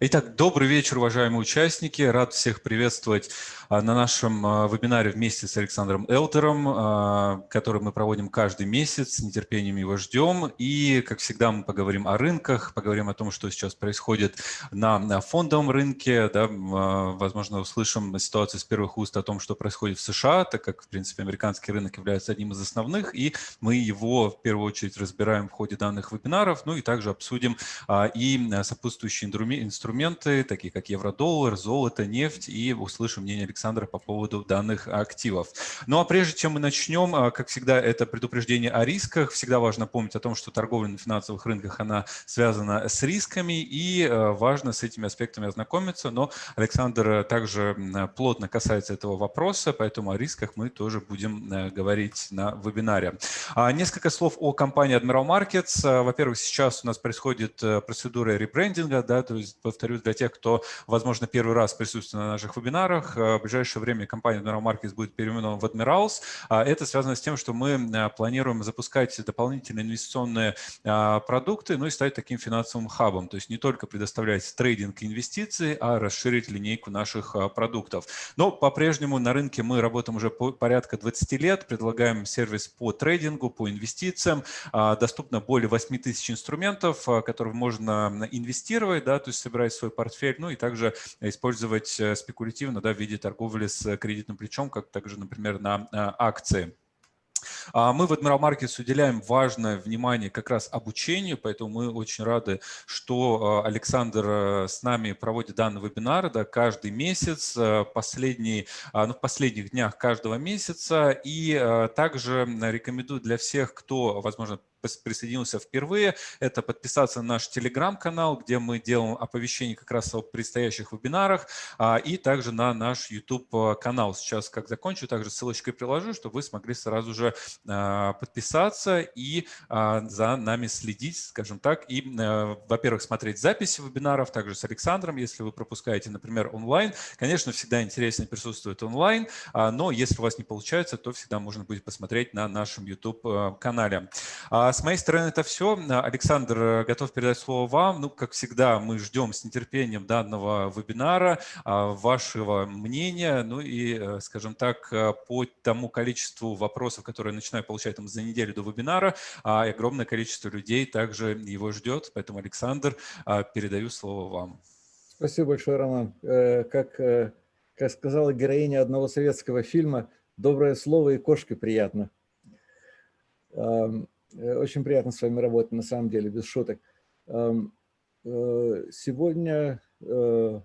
Итак, добрый вечер, уважаемые участники. Рад всех приветствовать а, на нашем а, вебинаре вместе с Александром Элтером, а, который мы проводим каждый месяц. С нетерпением его ждем. И, как всегда, мы поговорим о рынках, поговорим о том, что сейчас происходит на фондовом рынке. Да, возможно, услышим ситуацию с первых уст о том, что происходит в США, так как, в принципе, американский рынок является одним из основных, и мы его в первую очередь разбираем в ходе данных вебинаров, ну и также обсудим и сопутствующие инструменты инструменты, такие как евро-доллар, золото, нефть, и услышим мнение Александра по поводу данных активов. Ну а прежде чем мы начнем, а, как всегда, это предупреждение о рисках. Всегда важно помнить о том, что торговля на финансовых рынках, она связана с рисками, и а, важно с этими аспектами ознакомиться. Но Александр также плотно касается этого вопроса, поэтому о рисках мы тоже будем говорить на вебинаре. А, несколько слов о компании Admiral Markets. Во-первых, сейчас у нас происходит э, процедура ребрендинга, да, то есть повторюсь, для тех, кто, возможно, первый раз присутствует на наших вебинарах, э, в ближайшее время компания Admiral Markets будет переименована в Admirals. А это связано с тем, что мы э, планируем запускать дополнительные инвестиционные а, продукты, ну и стать таким финансовым хабом. То есть не только предоставлять трейдинг и инвестиции, а расширить линейку наших а, продуктов. Но по-прежнему на рынке мы работаем уже порядка 20 лет, предлагаем сервис по трейдингу, по инвестициям. Доступно более 8 тысяч инструментов, которые можно инвестировать, да, то есть собирать собирать свой портфель, ну и также использовать э, спекулятивно да, в виде торговли с кредитным плечом, как также, например, на э, акции. А мы в Admiral Markets уделяем важное внимание как раз обучению, поэтому мы очень рады, что э, Александр с нами проводит данный вебинар да, каждый месяц, последний, ну, в последних днях каждого месяца. И также рекомендую для всех, кто, возможно, присоединился впервые, это подписаться на наш телеграм-канал, где мы делаем оповещения как раз о предстоящих вебинарах, а, и также на наш YouTube-канал. Сейчас, как закончу, также ссылочкой приложу, чтобы вы смогли сразу же а, подписаться и а, за нами следить, скажем так, и, во-первых, смотреть записи вебинаров, также с Александром, если вы пропускаете, например, онлайн. Конечно, всегда интереснее присутствует онлайн, но если у вас не получается, то всегда можно будет посмотреть на нашем YouTube-канале. А с моей стороны это все. Александр, э, готов передать слово вам. Ну, как всегда, мы ждем с нетерпением данного вебинара, а, вашего мнения, ну и, э, скажем так, э, по тому количеству вопросов, которые я начинаю получать там, за неделю до вебинара, а, огромное количество людей также его ждет. Поэтому, Александр, передаю слово вам. Спасибо большое, Роман. Как, как сказала героиня одного советского фильма, доброе слово и кошке приятно. Э, очень приятно с вами работать, на самом деле, без шуток. Эм, э, сегодня э,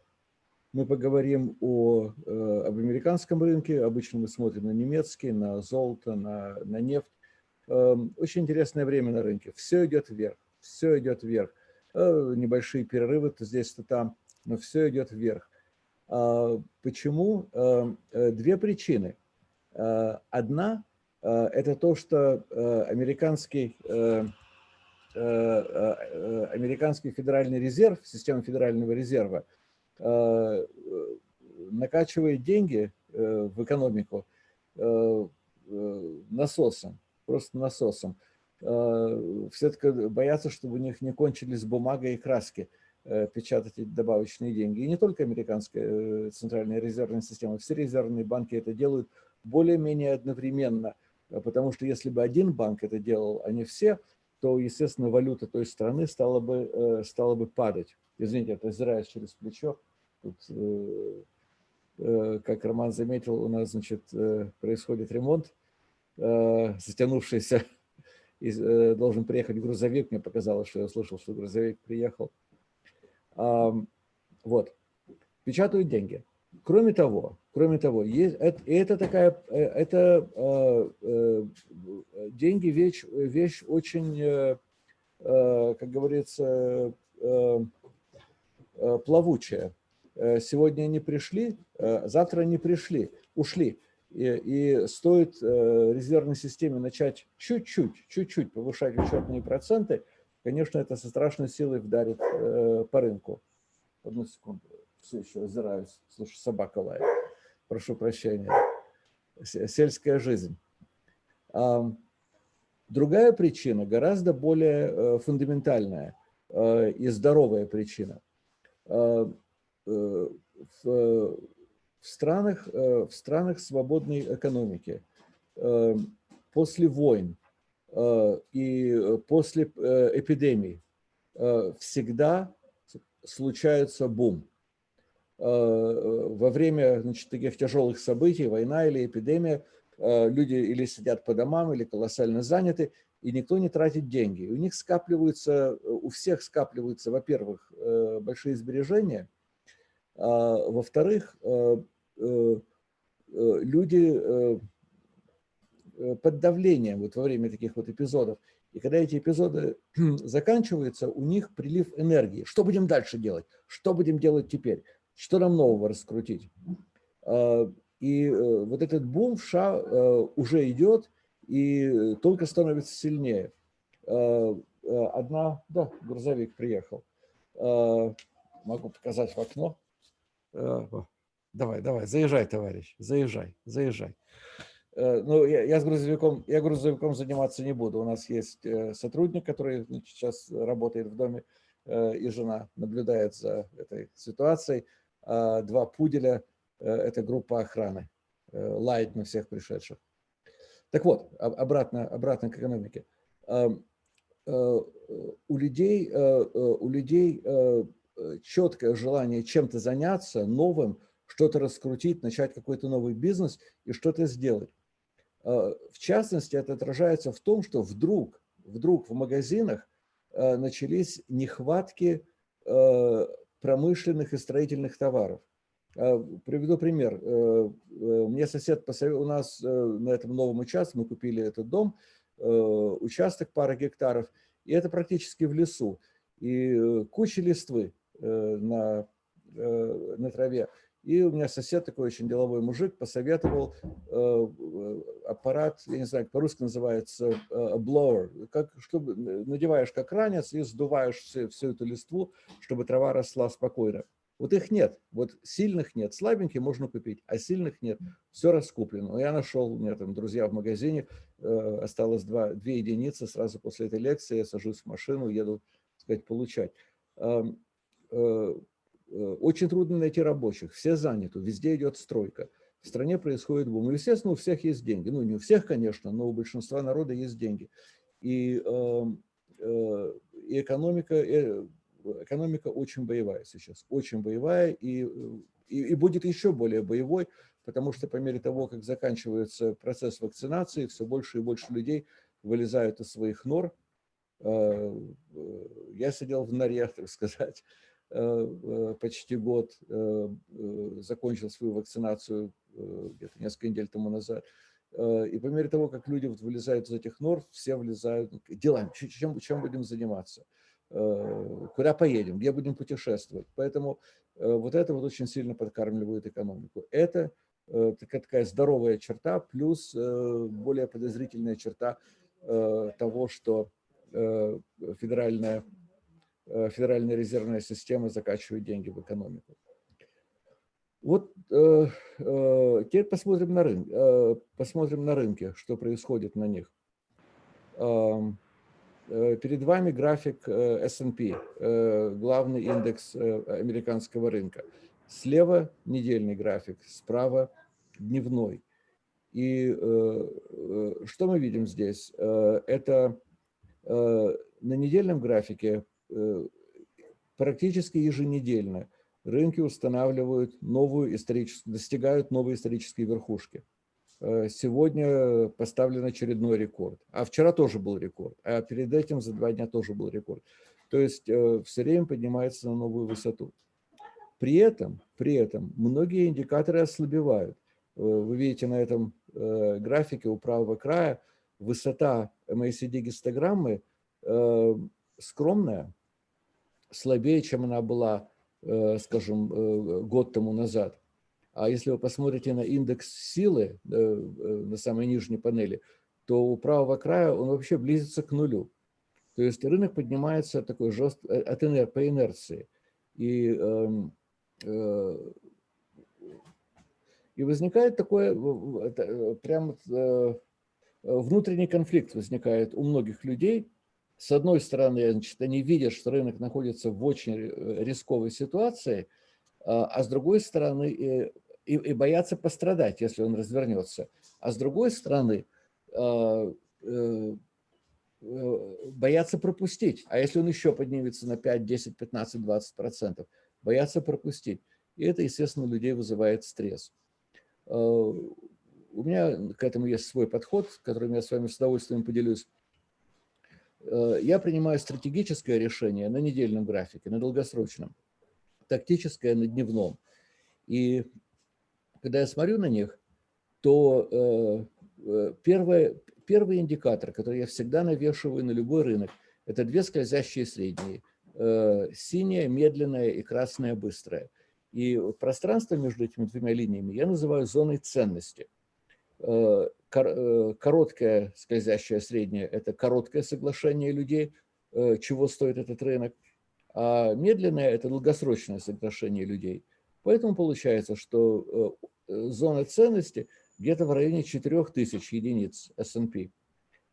мы поговорим о, об американском рынке. Обычно мы смотрим на немецкий, на золото, на, на нефть. Эм, очень интересное время на рынке. Все идет вверх, все идет вверх. Небольшие перерывы то здесь, то там, но все идет вверх. А почему? Эм, две причины. Одна это то, что э, американский, э, американский федеральный резерв, система федерального резерва, накачивает деньги в экономику насосом, просто насосом. Все-таки боятся, чтобы у них не кончились бумага и краски печатать эти добавочные деньги. И не только американская центральная резервная система, все резервные банки это делают более-менее одновременно – потому что если бы один банк это делал, а не все, то, естественно, валюта той страны стала бы, э, стала бы падать. Извините, это озираясь через плечо. Тут, э, э, как Роман заметил, у нас значит, происходит ремонт, затянувшийся. Должен приехать грузовик. Мне показалось, что я слышал, что грузовик приехал. Вот. Печатают деньги. Кроме того, кроме того, есть, это, это такая, э, это э, э, деньги вещь, вещь очень, э, э, как говорится, э, плавучая. Сегодня они пришли, завтра они пришли, ушли. И, и стоит резервной системе начать чуть-чуть, чуть-чуть повышать учетные проценты, конечно, это со страшной силой вдарит по рынку. Одну секунду все еще озираюсь, слушай, собака лает. Прошу прощения. Сельская жизнь. Другая причина, гораздо более э, фундаментальная э, и здоровая причина. в, в странах, в странах свободной экономики, после войн и после эпидемий всегда случается бум. Во время значит, таких тяжелых событий, война или эпидемия, люди или сидят по домам, или колоссально заняты, и никто не тратит деньги. У них скапливаются, у всех скапливаются, во-первых, э, большие сбережения, а, во-вторых, э, э, люди под давлением вот во время таких вот эпизодов. И когда эти эпизоды заканчиваются, у них прилив энергии. Что будем дальше делать? Что будем делать теперь? Что нам нового раскрутить? А, и вот этот бум в США уже идет, и только становится сильнее. Э, э, одна, да, грузовик приехал. Э, могу показать в окно. Давай, давай, заезжай, товарищ, заезжай, заезжай. Ну, я, я с грузовиком, я грузовиком заниматься не буду. У нас есть сотрудник, который сейчас работает в доме, и жена наблюдает за этой ситуацией. А два пуделя – это группа охраны, лает на всех пришедших. Так вот, обратно, обратно к экономике. Э, у людей, э, э, у людей четкое желание чем-то заняться, новым, что-то раскрутить, начать какой-то новый бизнес и что-то сделать. В частности, это отражается в том, что вдруг, вдруг в магазинах начались нехватки промышленных и строительных товаров. А, приведу пример. Э, э, мне сосед посоветовал, у нас э, на этом новом участке, мы купили этот дом, участок пара гектаров, и это практически в лесу. И куча листвы на, на траве. И у меня сосед, такой очень деловой мужик, посоветовал аппарат, я не знаю, по-русски называется blower, как, чтобы надеваешь как ранец и сдуваешь всю, всю эту листву, чтобы трава росла спокойно. Вот их нет, вот сильных нет, слабенькие можно купить, а сильных нет, все раскуплено. Я нашел, у меня там друзья в магазине, э, осталось два, две единицы, сразу после этой лекции я сажусь в машину, еду, так сказать, получать. Э, очень трудно найти рабочих, все заняты, везде идет стройка. В стране происходит бум. И, естественно, у всех есть деньги. Ну, не у всех, конечно, но у большинства народа есть деньги. И, э, э, и экономика, э, экономика очень боевая сейчас, очень боевая и, и, и будет еще более боевой, потому что по мере того, как заканчивается процесс вакцинации, все больше и больше людей вылезают из своих нор. Э, э, я сидел в норе, так сказать, почти год, закончил свою вакцинацию где-то несколько недель тому назад. И по мере того, как люди вот вылезают из этих нор, все влезают делами, чем, чем будем заниматься. Э, куда поедем, где будем путешествовать. Поэтому э, вот это вот очень сильно подкармливает экономику. Это э, такая здоровая черта, плюс более подозрительная черта того, что федеральная, федеральная резервная система закачивает деньги в экономику. Вот теперь посмотрим на, рынок, посмотрим на рынке, что происходит на них. Э, перед вами график э, S&P, э, главный индекс американского рынка. Слева недельный график, справа дневной. И что мы видим здесь? Это на недельном графике практически еженедельно рынки устанавливают новую историческую, достигают новой исторической верхушки. Э, сегодня поставлен очередной рекорд. А вчера тоже был рекорд, а перед этим за два дня тоже был рекорд. То есть э, все время поднимается на новую высоту. При этом, при этом многие индикаторы ослабевают. Э, вы видите на этом графике у правого края высота MACD гистограммы скромная, слабее, чем она была, скажем, год тому назад. А если вы посмотрите на индекс силы э, э, на самой нижней панели, то у правого края он вообще близится к нулю. То есть рынок поднимается такой жест... Э, от инер... по инерции. И, эм, и возникает такой прям внутренний конфликт возникает у многих людей с одной стороны, значит, они видят, что рынок находится в очень рисковой ситуации, а с другой стороны, и, и боятся пострадать, если он развернется. А с другой стороны, боятся пропустить. А если он еще поднимется на 5, 10, 15, 20 процентов, боятся пропустить. И это, естественно, у людей вызывает стресс. Э, у меня к этому есть свой подход, которым я с вами с удовольствием поделюсь. Э, я принимаю стратегическое решение на недельном графике, на долгосрочном, тактическое на дневном. И когда я смотрю на них, то э, первое, первый индикатор, который я всегда навешиваю на любой рынок, это две скользящие средние. Синяя, медленная и красная, быстрая – и пространство между этими двумя линиями я называю зоной ценности. Э, э, короткое скользящее среднее – это короткое соглашение людей, э, чего стоит этот рынок, а медленное – это долгосрочное соглашение людей. Поэтому получается, что зона ценности где-то в районе 4000 единиц S&P,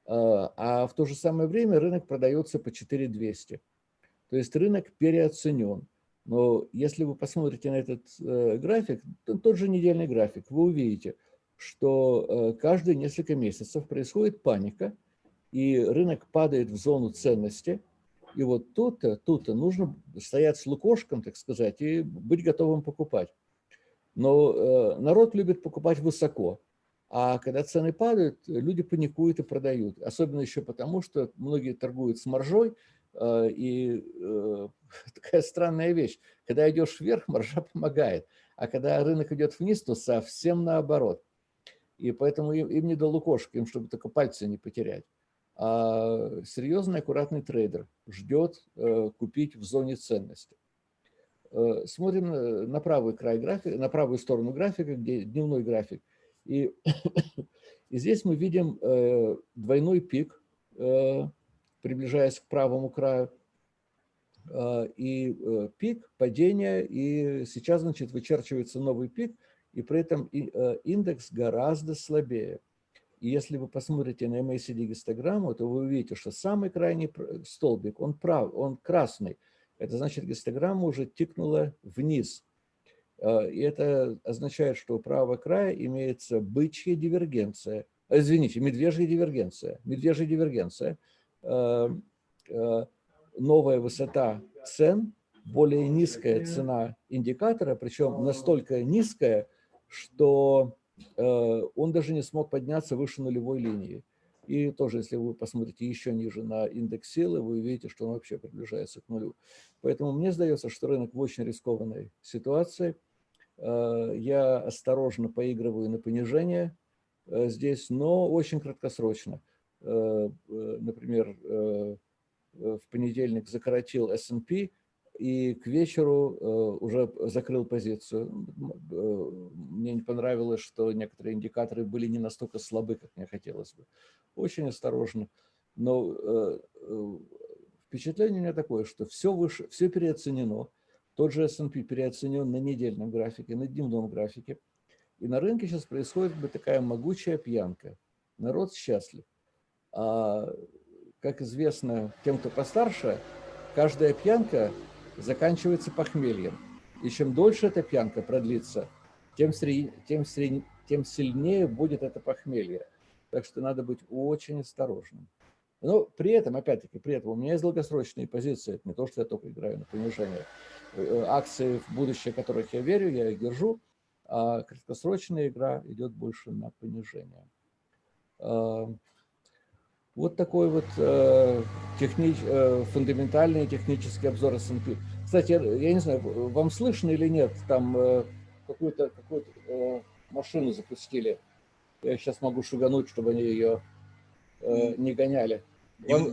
а в то же самое время рынок продается по 4200. То есть рынок переоценен. Но если вы посмотрите на этот э, график, тот же недельный график, вы увидите, что э, каждые несколько месяцев происходит паника, и рынок падает в зону ценности. И вот тут-то тут нужно стоять с лукошком, так сказать, и быть готовым покупать. Но э, народ любит покупать высоко. А когда цены падают, люди паникуют и продают. Особенно еще потому, что многие торгуют с маржой, Э, и такая странная вещь. Когда идешь вверх, маржа помогает. А когда рынок идет вниз, то совсем наоборот. И поэтому им, им не до лукошки, им чтобы только пальцы не потерять. А серьезный, аккуратный трейдер ждет э, купить в зоне ценности. Смотрим на правый край графика, на правую сторону графика, где дневной график. И, и здесь мы видим двойной пик приближаясь к правому краю, а, и э, пик падения, и сейчас, значит, вычерчивается новый пик, и при этом э, индекс гораздо слабее. И если вы посмотрите на MACD гистограмму, то вы увидите, что самый крайний столбик, он прав, он красный. Это значит, гистограмма уже тикнула вниз. А, и это означает, что у правого края имеется бычья дивергенция, извините, медвежья дивергенция, медвежья дивергенция – Э, э, новая высота цен, более низкая цена индикатора, причем настолько низкая, что э, он даже не смог подняться выше нулевой линии. И тоже, если вы посмотрите еще ниже на индекс силы, вы увидите, что он вообще приближается к нулю. Поэтому мне сдается, что рынок в очень рискованной ситуации. Я осторожно поигрываю на понижение здесь, но очень краткосрочно. Э, э, например, э, в понедельник закоротил S&P и к вечеру уже закрыл позицию. Мне не понравилось, что некоторые индикаторы были не настолько слабы, как мне хотелось бы. Очень осторожно. Но впечатление у меня такое, что все, выше, все переоценено. Тот же S&P переоценен на недельном графике, на дневном графике. И на рынке сейчас происходит бы такая могучая пьянка. Народ счастлив. А, как известно тем, кто постарше, каждая пьянка заканчивается похмельем. И чем дольше эта пьянка продлится, тем, сри, тем, сри, тем сильнее будет это похмелье. Так что надо быть очень осторожным. Но при этом, опять-таки, при этом у меня есть долгосрочные позиции. Это не то, что я только играю на понижение. Э, акции в будущее, которых я верю, я их держу. А краткосрочная игра идет больше на понижение. Вот такой вот э, техни, э, фундаментальный технический обзор S&P. Кстати, я не знаю, вам слышно или нет, там э, какую-то какую э, машину запустили. Я сейчас могу шугануть, чтобы они ее э, не гоняли. Нем,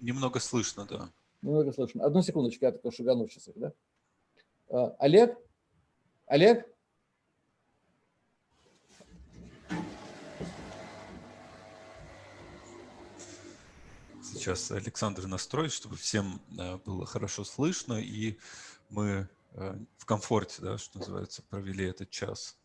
немного слышно, да. Немного слышно. Одну секундочку, я только шугану сейчас да? Э, Олег? Олег? Сейчас Александр настроит, чтобы всем э, было хорошо слышно, и мы э, в комфорте, да, что называется, провели этот час.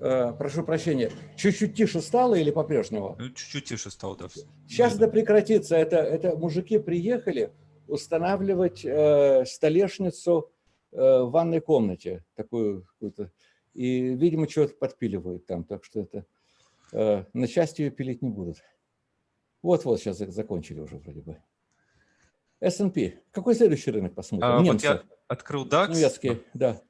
Э, прошу прощения, чуть-чуть тише стало или по-прежнему? Ну, чуть-чуть тише стало, да. Сейчас это прекратится. Это, это мужики приехали устанавливать э, столешницу э, в ванной комнате, такую какую-то. И, видимо, что-то подпиливают там, так что это э, на части ее пилить не будут. Вот-вот, сейчас закончили уже вроде бы. S&P. Какой следующий рынок посмотрим? А, вот я открыл DAX. Немецкий, да.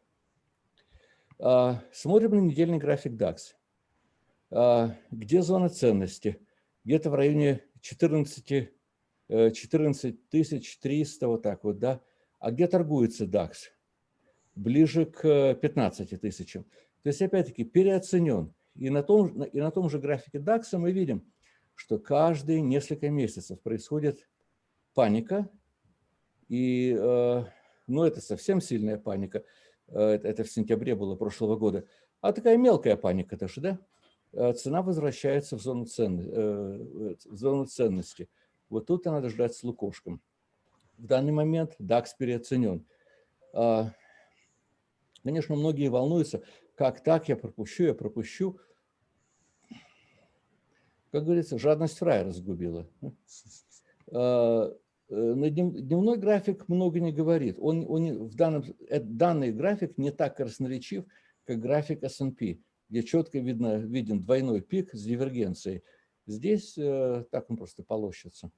А, смотрим на недельный график DAX. А, где зона ценности? Где-то в районе 14, 14 300, вот так вот, да. А где торгуется DAX? Ближе к 15 тысячам. То есть, опять-таки, переоценен. И на, том, и на том же графике DAX мы видим, что каждые несколько месяцев происходит паника, и, э, ну, это совсем сильная паника. Э, это в сентябре было прошлого года. А такая мелкая паника тоже, да? Э, цена возвращается в зону, цен, в зону ценности. Вот тут надо ждать с лукошком. В данный момент DAX переоценен. А, конечно, многие волнуются, как так я пропущу, я пропущу. Как говорится, жадность фрая разгубила. Э, на дневной график много не говорит. Он, он в данном, э, данный график не так красноречив, как график S&P, где четко видно, виден двойной пик с дивергенцией. Здесь э, так он просто полощется.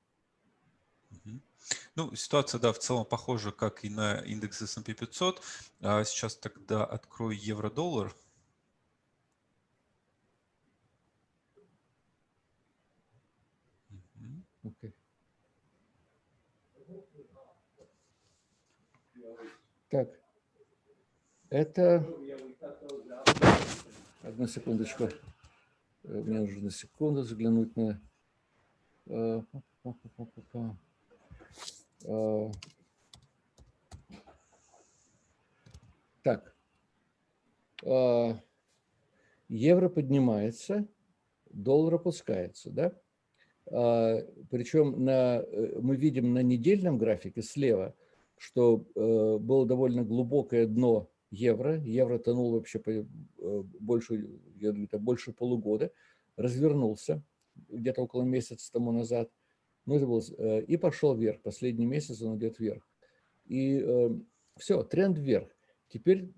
Ну, ситуация, да, в целом похожа, как и на индекс S&P 500. А сейчас тогда открою евро-доллар. Okay. Так, это... Одну секундочку. Э, мне нужно секунду заглянуть на... Э, э, так. Евро поднимается, доллар опускается, да? Причем на, мы видим на недельном графике слева – что э, было довольно глубокое дно евро. Евро тонул вообще по, э, больше, я думаю, больше полугода. Развернулся где-то около месяца тому назад. Ну, это был, э, и пошел вверх. Последний месяц он идет вверх. И все, тренд вверх. Теперь,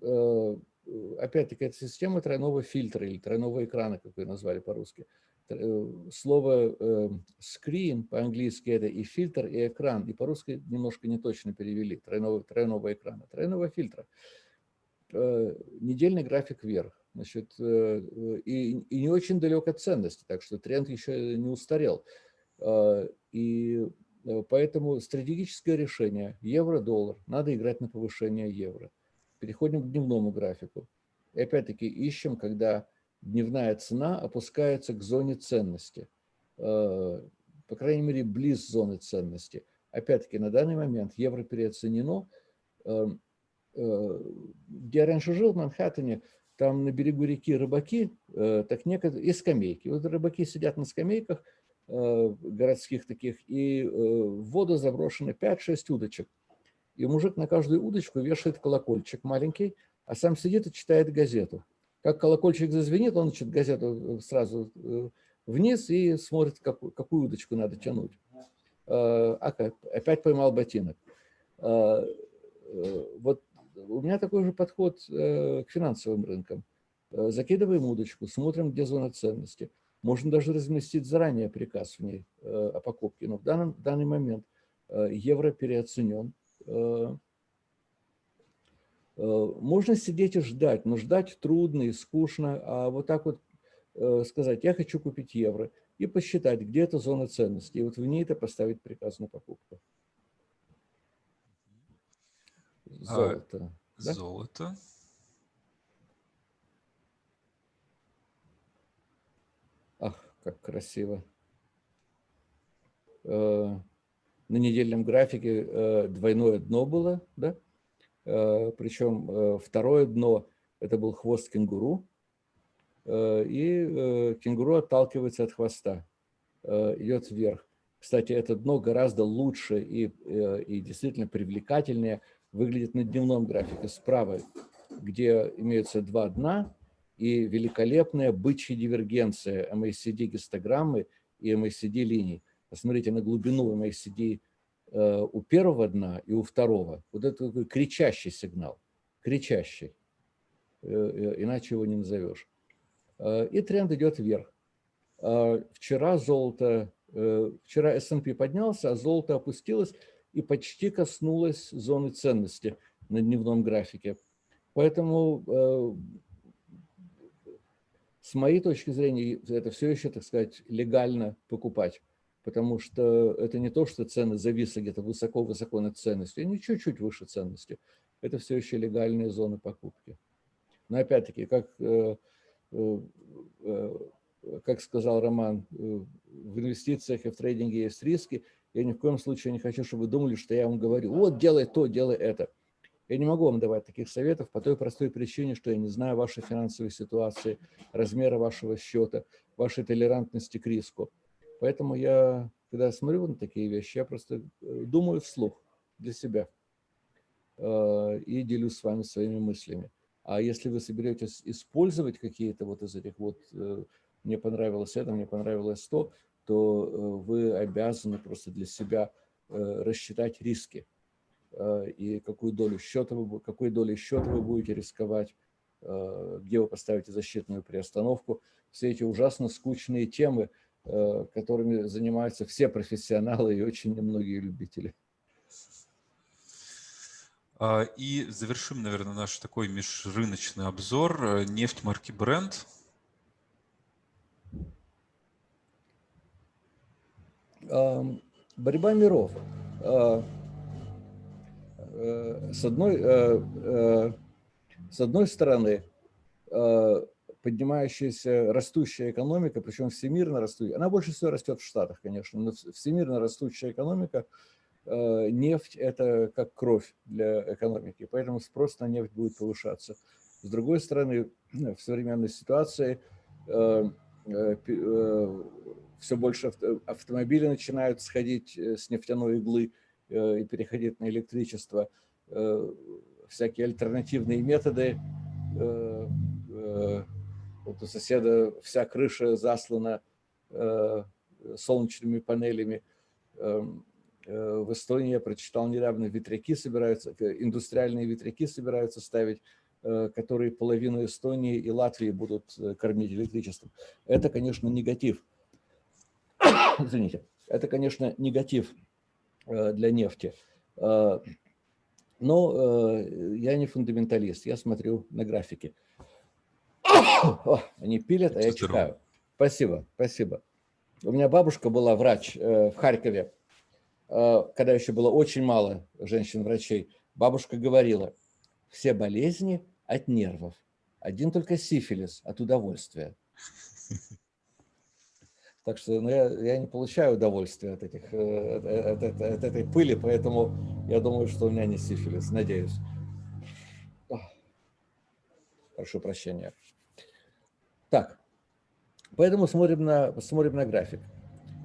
опять-таки, эта система тройного фильтра или тройного экрана, как ее назвали по-русски. Э, слово э, screen по-английски это и фильтр, и экран, и по-русски немножко не точно перевели, тройного, тройного экрана, тройного фильтра. Э, недельный график вверх, значит, и, и не очень далек от ценности, так что тренд еще не устарел. И поэтому стратегическое решение евро-доллар, надо играть на повышение евро. Переходим к дневному графику. И опять-таки ищем, когда дневная цена опускается к зоне ценности, э, по крайней мере, близ зоны ценности. Опять-таки, на данный момент евро переоценено. Эм, э, где я раньше жил, в Манхэттене, там на берегу реки рыбаки, э, так некоторые, и скамейки. Вот рыбаки сидят на скамейках городских таких, и в воду заброшены 5-6 удочек. И мужик на каждую удочку вешает колокольчик маленький, а сам сидит и читает газету. Как колокольчик зазвенит, он значит, газету э, сразу э, вниз и смотрит, какую, какую удочку надо тянуть. А, опять поймал ботинок. Вот у меня такой же подход к финансовым рынкам. Закидываем удочку, смотрим, где зона ценности. Можно даже разместить заранее приказ в ней о покупке. Но в, данном, в данный момент евро переоценен. Э, можно сидеть и ждать, но ждать трудно и скучно, а вот так вот э, сказать, я хочу купить евро, и посчитать, где эта зона ценности, и вот в ней это поставить приказ на покупку. Золото. А, да? Золото. Ах, как красиво. Э, на недельном графике двойное дно было, да? Э, Причем э, второе дно – это был хвост кенгуру, э, и кенгуру отталкивается от хвоста, идет вверх. Кстати, это дно гораздо лучше и, и действительно привлекательнее выглядит на дневном графике справа, где имеются два дна, и великолепная бычья дивергенция MACD-гистограммы и MACD-линий. Посмотрите на глубину MACD у первого дна и у второго. Вот это такой кричащий сигнал, кричащий, э, э, иначе его не назовешь. И тренд идет вверх. Вчера золото, вчера S&P поднялся, а золото опустилось и почти коснулось зоны ценности на дневном графике. Поэтому с моей точки зрения, это все еще, так сказать, легально покупать, потому что это не то, что цены зависли где-то высоко-высоко над ценностью, они чуть-чуть выше ценности. Это все еще легальные зоны покупки. Но опять-таки, как, э, э, э, как сказал Роман, в инвестициях и в трейдинге есть риски. Я ни в коем случае не хочу, чтобы вы думали, что я вам говорю, вот делай то, делай это. Я не могу вам давать таких советов по той простой причине, что я не знаю вашей финансовой ситуации, размера вашего счета, вашей толерантности к риску. Поэтому я, когда смотрю на такие вещи, я просто э, думаю вслух для себя э, и делюсь с вами своими мыслями. А если вы соберетесь использовать какие-то вот из этих вот э, «мне понравилось это, мне понравилось то», то вы обязаны просто для себя рассчитать риски и какую долю счета вы, какой долей счета вы будете рисковать, где вы поставите защитную приостановку. Все эти ужасно скучные темы, которыми занимаются все профессионалы и очень немногие любители. А, и завершим, наверное, наш такой межрыночный обзор. Нефть марки Brent. Борьба миров. Э, с одной, э, э, с одной стороны, поднимающаяся растущая экономика, причем всемирно растущая, она больше всего растет в Штатах, конечно, но всемирно растущая экономика, нефть – это как кровь для экономики, поэтому спрос на нефть будет повышаться. С другой стороны, в современной ситуации все больше автомобилей начинают сходить с нефтяной иглы, Э, и переходить на электричество, э, всякие альтернативные методы. Э, вот у соседа вся крыша заслана солнечными панелями. В Эстонии я прочитал недавно, ветряки собираются, индустриальные ветряки собираются ставить, которые половину Эстонии и Латвии будут кормить электричеством. Это, конечно, негатив. Извините. Это, конечно, негатив Э, для нефти. Э, но э, я не фундаменталист, я смотрю на графики. Они пилят, а я читаю. Спасибо, спасибо. У меня бабушка была врач в Харькове, когда еще было очень мало женщин-врачей. Бабушка говорила, все болезни от нервов, один только сифилис от удовольствия. Так что ну, я, я не получаю удовольствия от, этих, э, от, от, от этой пыли, поэтому я думаю, что у меня не сифилис, надеюсь. Прошу прощения. Так, поэтому смотрим на, смотрим на график.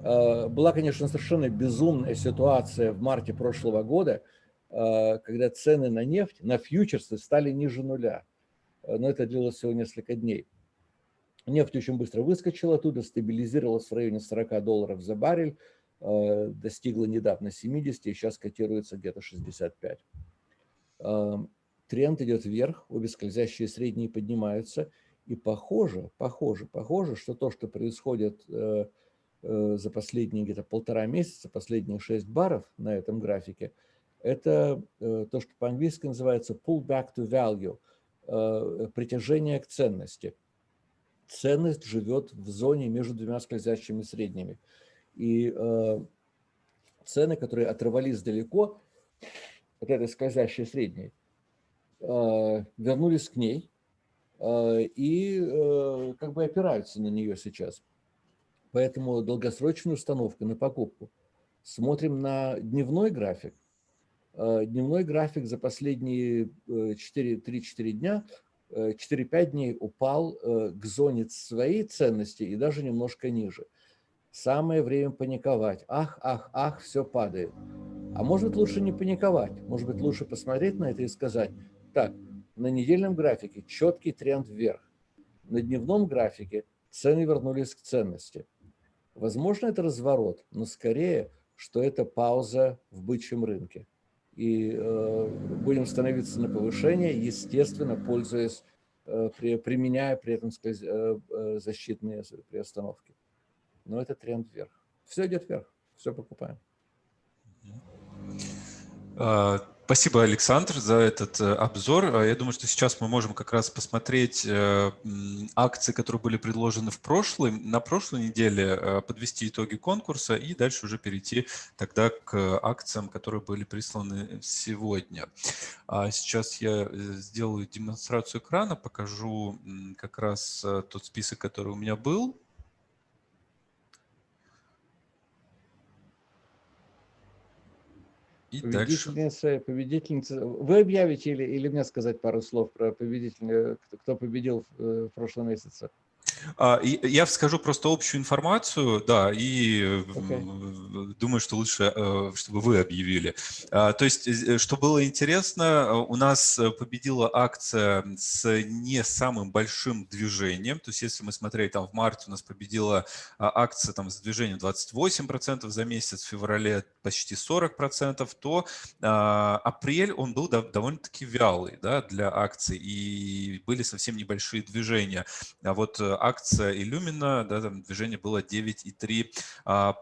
Э, была, конечно, совершенно безумная ситуация в марте прошлого года, э, когда цены на нефть, на фьючерсы стали ниже нуля. Но это длилось всего несколько дней. Нефть очень быстро выскочила оттуда, стабилизировалась в районе 40 долларов за баррель, э, достигла недавно 70 и сейчас котируется где-то 65. Э, тренд идет вверх, обе скользящие средние поднимаются. И похоже, похоже, похоже, что то, что происходит э, за последние где-то полтора месяца, последние 6 баров на этом графике, это то, что по-английски называется pull back to value, притяжение к ценности – ценность живет в зоне между двумя скользящими средними. И э, цены, которые оторвались далеко от этой скользящей средней, э, вернулись к ней э, и э, как бы опираются на нее сейчас. Поэтому долгосрочную установку на покупку. Смотрим на дневной график. Э, дневной график за последние 3-4 э, дня 4-5 дней упал э, к зоне своей ценности и даже немножко ниже. Самое время паниковать. Ах, ах, ах, все падает. А может быть лучше не паниковать. Может быть лучше посмотреть на это и сказать, так, на недельном графике четкий тренд вверх. на дневном графике цены вернулись к ценности. Возможно, это разворот, но скорее, что это пауза в бычьем рынке. И э, будем становиться на повышение, естественно, пользуясь, э, при, применяя при этом сказать, э, э, защитные приостановки. Но это тренд вверх. Все идет вверх, все покупаем. Спасибо, Александр, за этот э, обзор. А, я думаю, что сейчас мы можем как раз посмотреть э, акции, которые были предложены в прошлой, на прошлой неделе, э, подвести итоги конкурса и дальше уже перейти тогда к акциям, которые были присланы сегодня. А сейчас я сделаю демонстрацию экрана, покажу как раз тот список, который у меня был. И победительница, дальше. победительница. Вы объявите или, или мне сказать пару слов про победителя, кто победил в прошлом месяце? А, я скажу просто общую информацию, да, и okay. думаю, что лучше, э, чтобы вы объявили. А, то есть, э, что было интересно, у нас победила акция с не самым большим движением. То есть, если мы смотрели, там в марте у нас победила а, акция там, с движением 28% за месяц, в феврале почти 40%, то апрель он был довольно-таки вялый да, для акций, и были совсем небольшие движения. А вот акция Illumina, да, там движение было 9,3%. А,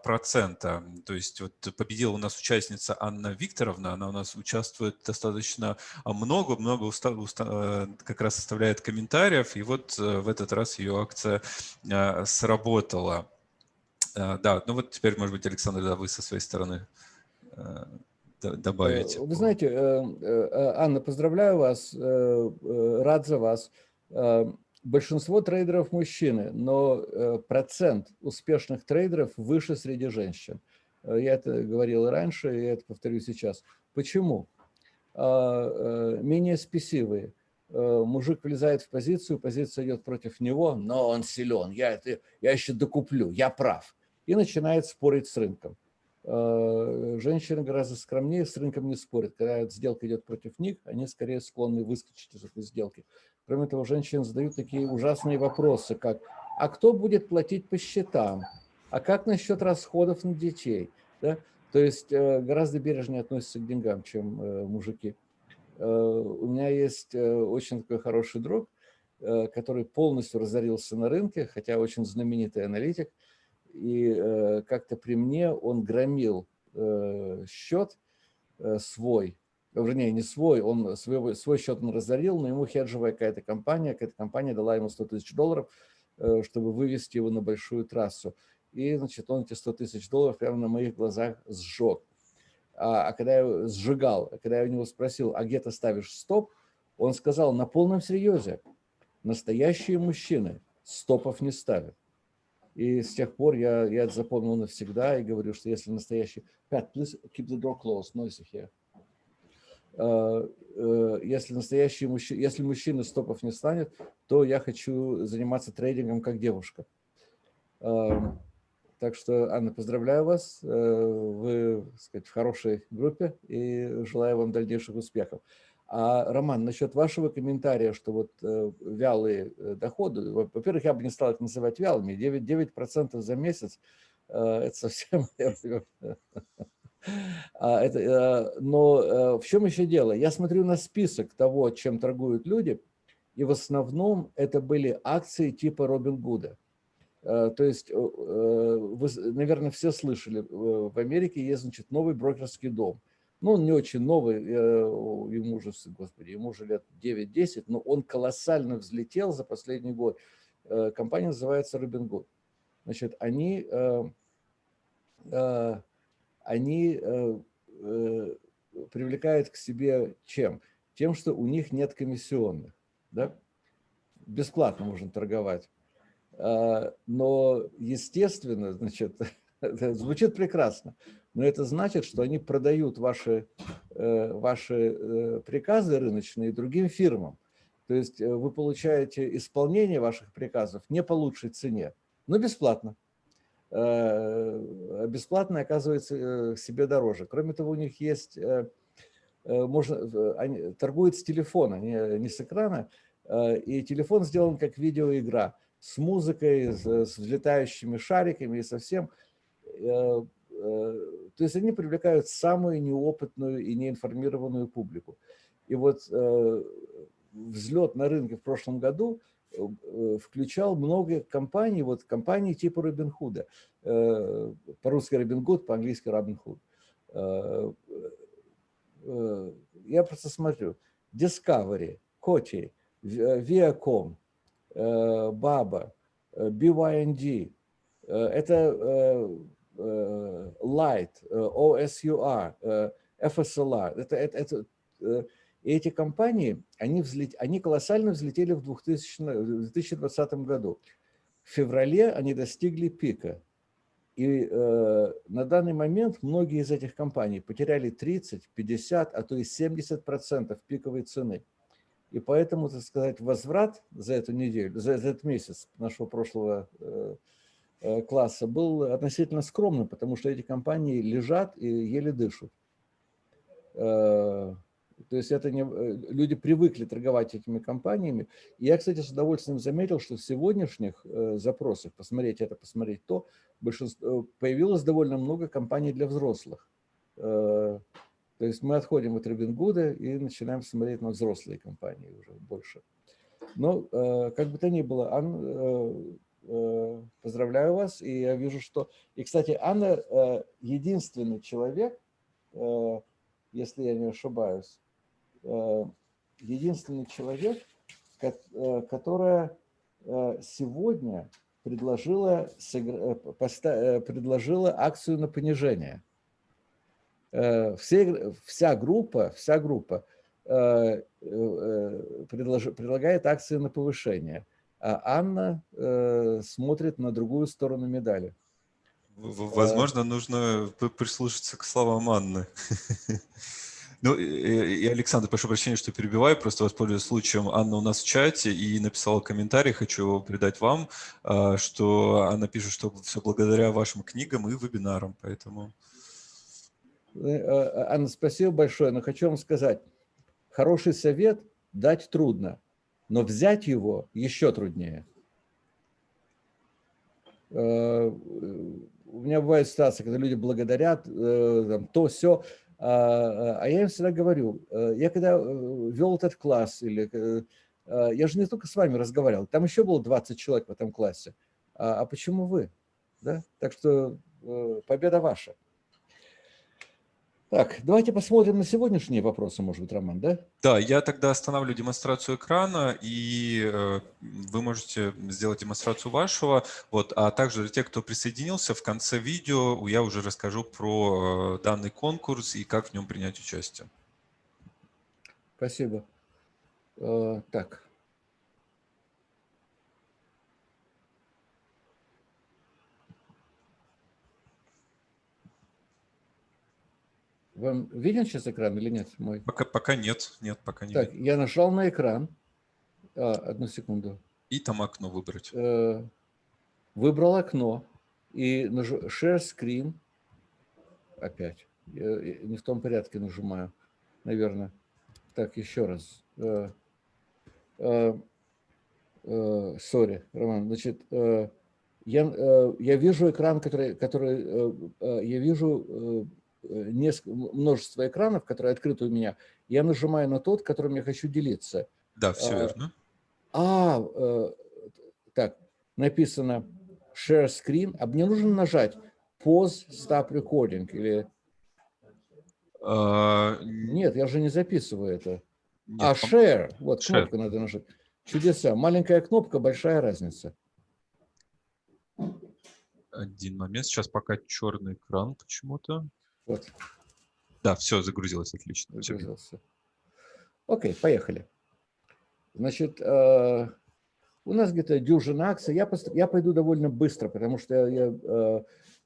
То есть вот победила у нас участница Анна Викторовна, она у нас участвует достаточно много, много уста, уста, э, как раз оставляет комментариев, и вот э, в этот раз ее акция а, сработала. А, да, ну вот теперь, может быть, Александр, да, вы со своей стороны э, добавить. Вы знаете, Анна, поздравляю вас, рад за вас большинство трейдеров мужчины, но э, процент успешных трейдеров выше среди женщин. Э, я это говорил раньше, и я это повторю сейчас. Почему? А, э, менее спесивые. Мужик влезает в позицию, позиция идет против него, но он силен, я, это, я еще докуплю, я прав. И начинает спорить с рынком. Женщины гораздо скромнее, с рынком не спорят. Когда сделка идет против них, они скорее склонны выскочить из этой сделки. Кроме того, женщины задают такие ужасные вопросы, как «А кто будет платить по счетам? А как насчет расходов на детей?» да? То есть э, гораздо бережнее относятся к деньгам, чем э, мужики. Э, у меня есть очень такой хороший друг, который полностью разорился на рынке, хотя очень знаменитый аналитик. И как-то при мне он громил счет свой, вернее, не свой, он свой, свой счет он разорил, но ему хеджевая какая-то компания, какая-то компания дала ему 100 тысяч долларов, э, чтобы вывести его на большую трассу. И, значит, он эти 100 тысяч долларов прямо на моих глазах сжег. А, а когда я сжигал, когда я у него спросил, а где ты ставишь стоп, он сказал, на полном серьезе, настоящие мужчины стопов не ставят. И с тех пор я, я это запомнил навсегда и говорю, что если настоящий... Pat, please keep the door closed, noisy here. Э, э, если настоящий мужчина, если мужчина стопов не станет, то я хочу заниматься трейдингом как девушка. Эм, так что, Анна, поздравляю вас. Э, вы, так сказать, в хорошей группе и желаю вам дальнейших успехов. А, Роман, насчет вашего комментария, что вот вялые доходы, во-первых, я бы не стал их называть вялыми, 9%, 9 за месяц, это совсем А, это, э, но э, в чем еще дело? Я смотрю на список того, чем торгуют люди, и в основном это были акции типа Робин Гуда. Э, то есть, вы, наверное, все слышали, в Америке есть, значит, новый брокерский дом. Ну, он не очень новый, ему уже, господи, ему уже лет 9-10, но он колоссально взлетел за последний год. Компания называется Robin Good. Значит, они они э, э, привлекают к себе чем? Тем, что у них нет комиссионных. Да? Бесплатно можно торговать. А, но, естественно, значит, звучит прекрасно, но это значит, что они продают ваши, э, ваши приказы рыночные другим фирмам. То есть вы получаете исполнение ваших приказов не по лучшей цене, но бесплатно. Э, бесплатно оказывается э, себе дороже. Кроме того, у них есть, э, можно, они торгуют с телефона, не, не с экрана, И телефон сделан как видеоигра с музыкой, с, с взлетающими шариками и совсем. То есть они привлекают самую неопытную и неинформированную публику. И вот взлет на рынке в прошлом году включал много компаний, вот компании типа Робинхуда, по-русски Робингуд, по-английски Робинхуд. Я просто смотрю, Discovery, Коти, Viacom, Baba, BYND, это Light, OSUR, FSLR. Это, это, это, и эти компании, они, взлет, они колоссально взлетели в, 2000, в 2020 году. В феврале они достигли пика. И э, на данный момент многие из этих компаний потеряли 30, 50, а то и 70 процентов пиковой цены. И поэтому, так сказать, возврат за эту неделю, за этот месяц нашего прошлого э, э, класса был относительно скромным, потому что эти компании лежат и еле дышат. Э, то есть это не, э, люди привыкли торговать этими компаниями. И я, кстати, с удовольствием заметил, что в сегодняшних э, запросах, посмотреть это, посмотреть то, большинство, э, появилось довольно много компаний для взрослых. То есть мы отходим от Робингуда и начинаем смотреть на взрослые компании уже больше. Но как бы то ни было, Анна, поздравляю вас. И я вижу, что... И, кстати, Анна единственный человек, если я не ошибаюсь, Э, единственный человек, э, которая э, сегодня предложила, предложила акцию на понижение. Все, вся группа, вся группа предлож, предлагает акции на повышение, а Анна смотрит на другую сторону медали. Возможно, нужно прислушаться к словам Анны. Ну, и, Александр, прошу прощения, что перебиваю, просто воспользуюсь случаем. Анна у нас в чате и написала комментарий, хочу его передать вам, а, что она пишет, что все благодаря вашим книгам и вебинарам, поэтому... Э, а, Анна, спасибо большое, но хочу вам сказать, хороший совет дать трудно, но взять его еще труднее. Э, у меня бывают ситуации, когда люди благодарят, э, там, то, все, а, а я им всегда говорю, э, я когда э, вел этот класс, или э, я же не только с вами разговаривал, там еще было 20 человек в этом классе. А, а почему вы? Да? Так что победа ваша. Так, давайте посмотрим на сегодняшние вопросы, может быть, Роман, да? Да, я тогда останавливаю демонстрацию экрана, и э, вы можете сделать демонстрацию вашего. Вот, а также для тех, кто присоединился, в конце видео я уже расскажу про э, данный конкурс и как в нем принять участие. Спасибо. Э, так. Вам виден сейчас экран или нет мой? Пока, пока нет, нет, пока не Так, видно. я нажал на экран. А, одну секунду. И там окно выбрать. Э, выбрал окно и нажу Share Screen. Опять. Я не в том порядке нажимаю, наверное. Так, еще раз. Э, э, sorry, Роман. Значит, я, я вижу экран, который, который я вижу Э, несколько, множество экранов, которые открыты у меня, я нажимаю на тот, которым я хочу делиться. Да, все а, верно. А, э, так, написано Share Screen, а мне нужно нажать Pause Stop Recording или... А... Нет, я же не записываю это. Нет, а Share, вот share. кнопку надо нажать. Чудеса. Маленькая кнопка, большая разница. Один момент, сейчас пока черный экран почему-то. Вот. Да, все, загрузилось, отлично. Загрузился. Окей, поехали. Значит, э, у нас где-то дюжина акций. Я, я пойду довольно быстро, потому что я, я, э,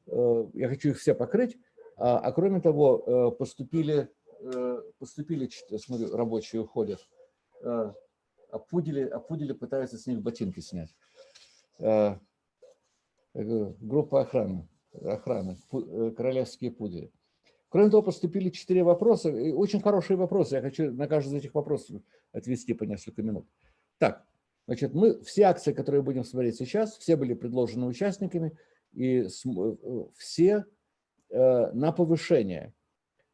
э, я хочу их все покрыть. А, а кроме того, поступили, поступили смотрю, рабочие уходят. Пудели, а пудели пытаются с них ботинки снять. Группа охраны, охраны королевские пудели. Кроме того, поступили четыре вопроса, очень хорошие вопросы, я хочу на каждый из этих вопросов отвести по несколько минут. Так, значит, мы все акции, которые будем смотреть сейчас, все были предложены участниками, и все на повышение.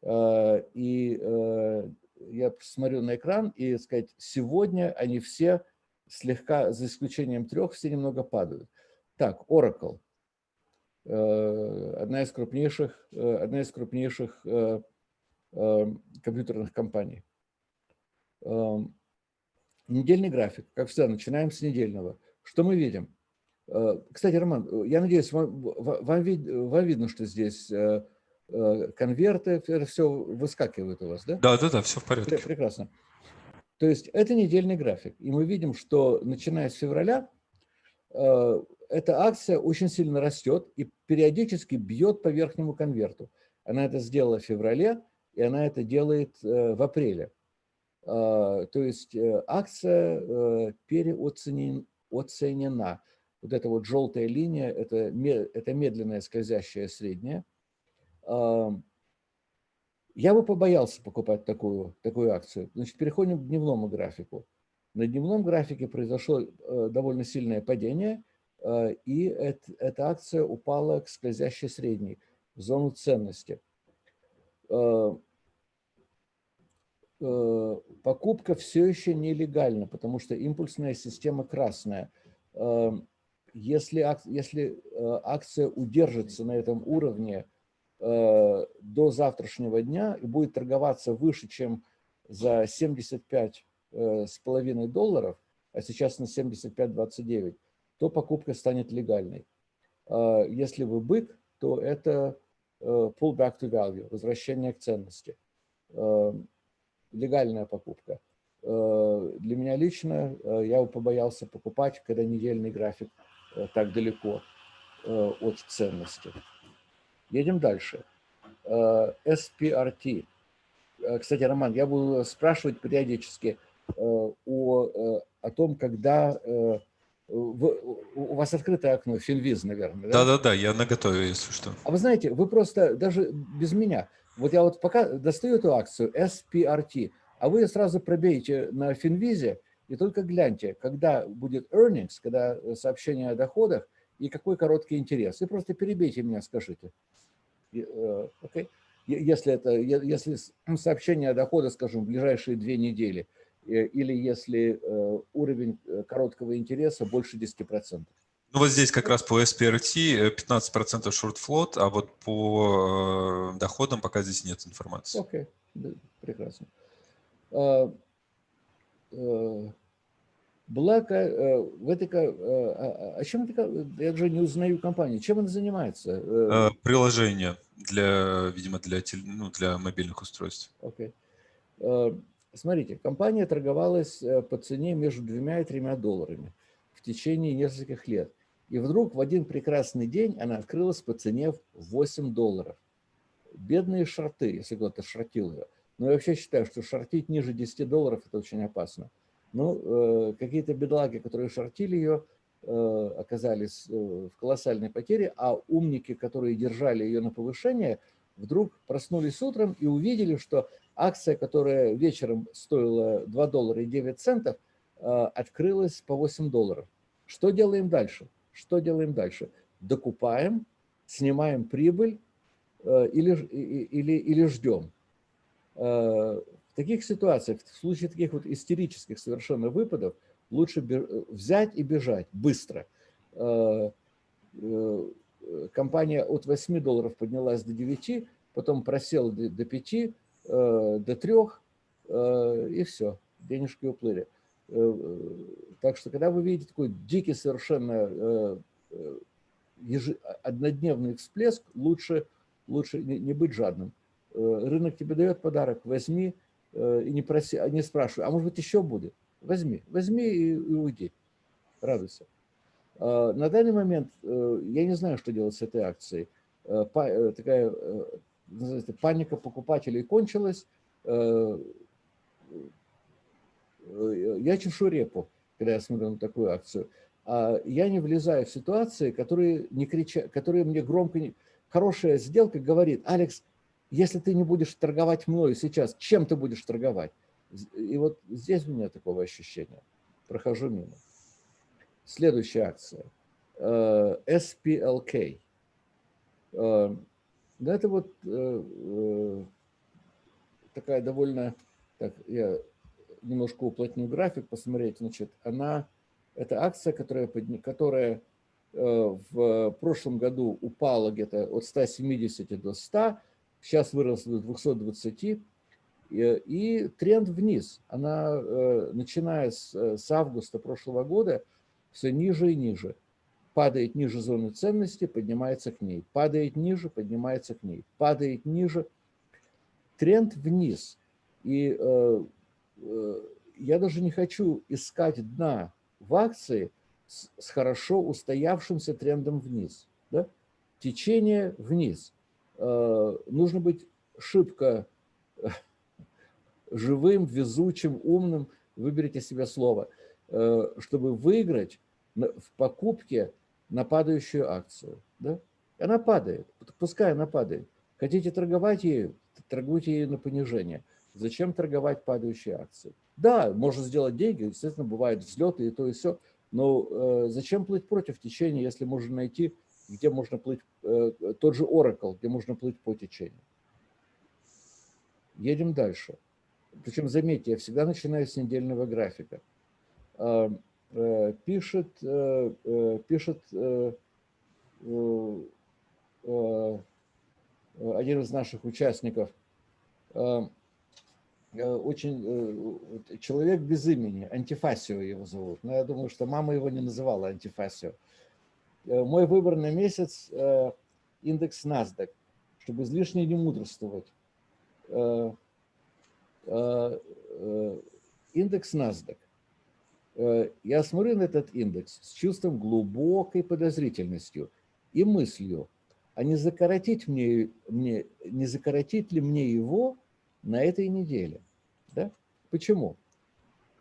И я смотрю на экран и сказать, сегодня они все слегка, за исключением трех, все немного падают. Так, Oracle. Э, одна из крупнейших, э, одна из крупнейших э, компьютерных компаний. Недельный график, как всегда, начинаем с недельного. Что мы видим? Кстати, Роман, я надеюсь, вам, вам, вам видно, что здесь конверты, это все выскакивает у вас, да? Да, да, да, все в порядке. Прекрасно. То есть это недельный график. И мы видим, что начиная с февраля эта акция очень сильно растет и периодически бьет по верхнему конверту. Она это сделала в феврале, и она это делает э, в апреле. А, то есть э, акция э, переоценена. Вот эта вот желтая линия – это, это медленная скользящая средняя. А, я бы побоялся покупать такую, такую акцию. Значит, переходим к дневному графику. На дневном графике произошло довольно сильное падение – и эта акция упала к скользящей средней, в зону ценности. Э, э, покупка все еще нелегальна, потому что импульсная система красная. Если, если акция удержится на этом уровне до завтрашнего дня и будет торговаться выше, чем за 75 с половиной долларов, а сейчас на 75.29, то покупка станет легальной. А если вы бык, то это э, pull back to value, возвращение к ценности. Э, легальная покупка. Э, для меня лично я побоялся покупать, когда недельный график так далеко от ценности. Едем дальше. SPRT. Кстати, Роман, я буду спрашивать периодически о, о том, когда вы, у вас открытое окно, Финвиз, наверное, да? Да-да-да, я наготове, если что. А вы знаете, вы просто, даже без меня, вот я вот пока достаю эту акцию SPRT, а вы сразу пробейте на Финвизе и только гляньте, когда будет earnings, когда сообщение о доходах и какой короткий интерес. И просто перебейте меня, скажите. Okay? Э, если, это, если сообщение о доходах, скажем, в ближайшие две недели – Э, или если э, уровень э, короткого интереса больше 10%. Ну вот здесь как раз по SPRT 15% short float, а вот по доходам пока здесь нет информации. Окей, okay. прекрасно. А, Black, в этой, а, а чем это, я же не узнаю компанию, чем она занимается? Приложение для, видимо, для, ну, для мобильных устройств. Окей. Okay. Смотрите, компания торговалась э, по цене между двумя и тремя долларами в течение нескольких лет. И вдруг в один прекрасный день она открылась по цене в 8 долларов. Бедные шорты, если кто-то шортил ее. Но я вообще считаю, что шортить ниже 10 долларов – это очень опасно. Ну, э, какие-то бедлаги, которые шортили ее, э, оказались э, в колоссальной потере, а умники, которые держали ее на повышение, вдруг проснулись утром и увидели, что акция, которая вечером стоила 2 доллара и 9 центов, э, открылась по 8 долларов. Что делаем дальше? Что делаем дальше? Докупаем, снимаем прибыль э, или, или, или ждем. Э, в таких ситуациях, в случае таких вот истерических совершенно выпадов, лучше взять и бежать быстро. Компания от 8 долларов поднялась до 9, потом просела до 5, Э, до трех, э, и все, денежки уплыли. Э, так что, когда вы видите такой дикий совершенно однодневный всплеск, лучше, лучше не быть жадным. Рынок тебе дает подарок, возьми и не, проси, а не спрашивай, а может быть еще будет? Возьми, возьми и, и уйди, радуйся. На данный момент я не знаю, что делать с этой акцией. Такая паника покупателей кончилась, э, э, я чешу репу, когда я смотрю на такую акцию. А я не влезаю в ситуации, которые, не кричат, которые мне громко... Не... Хорошая сделка говорит, Алекс, если ты не будешь торговать мною сейчас, чем ты будешь торговать? И вот здесь у меня такого ощущения. Прохожу мимо. Следующая акция. Э, SPLK. Э, это вот э, такая довольно... Так, я немножко уплотню график, посмотреть. Значит, она... Это акция, которая, которая в прошлом году упала где-то от 170 до 100, сейчас выросла до 220, и тренд вниз. Она, начиная с, с августа прошлого года, все ниже и ниже. Падает ниже зоны ценности, поднимается к ней. Падает ниже, поднимается к ней. Падает ниже. Тренд вниз. И э, э, я даже не хочу искать дна в акции с, с хорошо устоявшимся трендом вниз. Да? Течение вниз. Э, нужно быть шибко э, живым, везучим, умным, выберите себе слово – Э, чтобы выиграть в покупке на падающую акцию. Да? Она падает, пускай она падает. Хотите торговать ею, торгуйте ею на понижение. Зачем торговать падающие акции? Да, можно сделать деньги, естественно, бывают взлеты и то, и все, но э, зачем плыть против течения, если можно найти, где можно плыть, э, тот же Oracle, где можно плыть по течению. Едем дальше. Причем, заметьте, я всегда начинаю с недельного графика. Э, э, пишет, э, пишет один из наших участников, очень человек без имени, Антифасио его зовут, но я думаю, что мама его не называла Антифасио. Мой выбор на месяц – индекс NASDAQ, чтобы излишне не мудрствовать. Индекс NASDAQ. Э, я смотрю на этот индекс с чувством глубокой подозрительностью и мыслью, а не закоротить, мне, мне, не закоротить ли мне его на этой неделе. Да? Почему?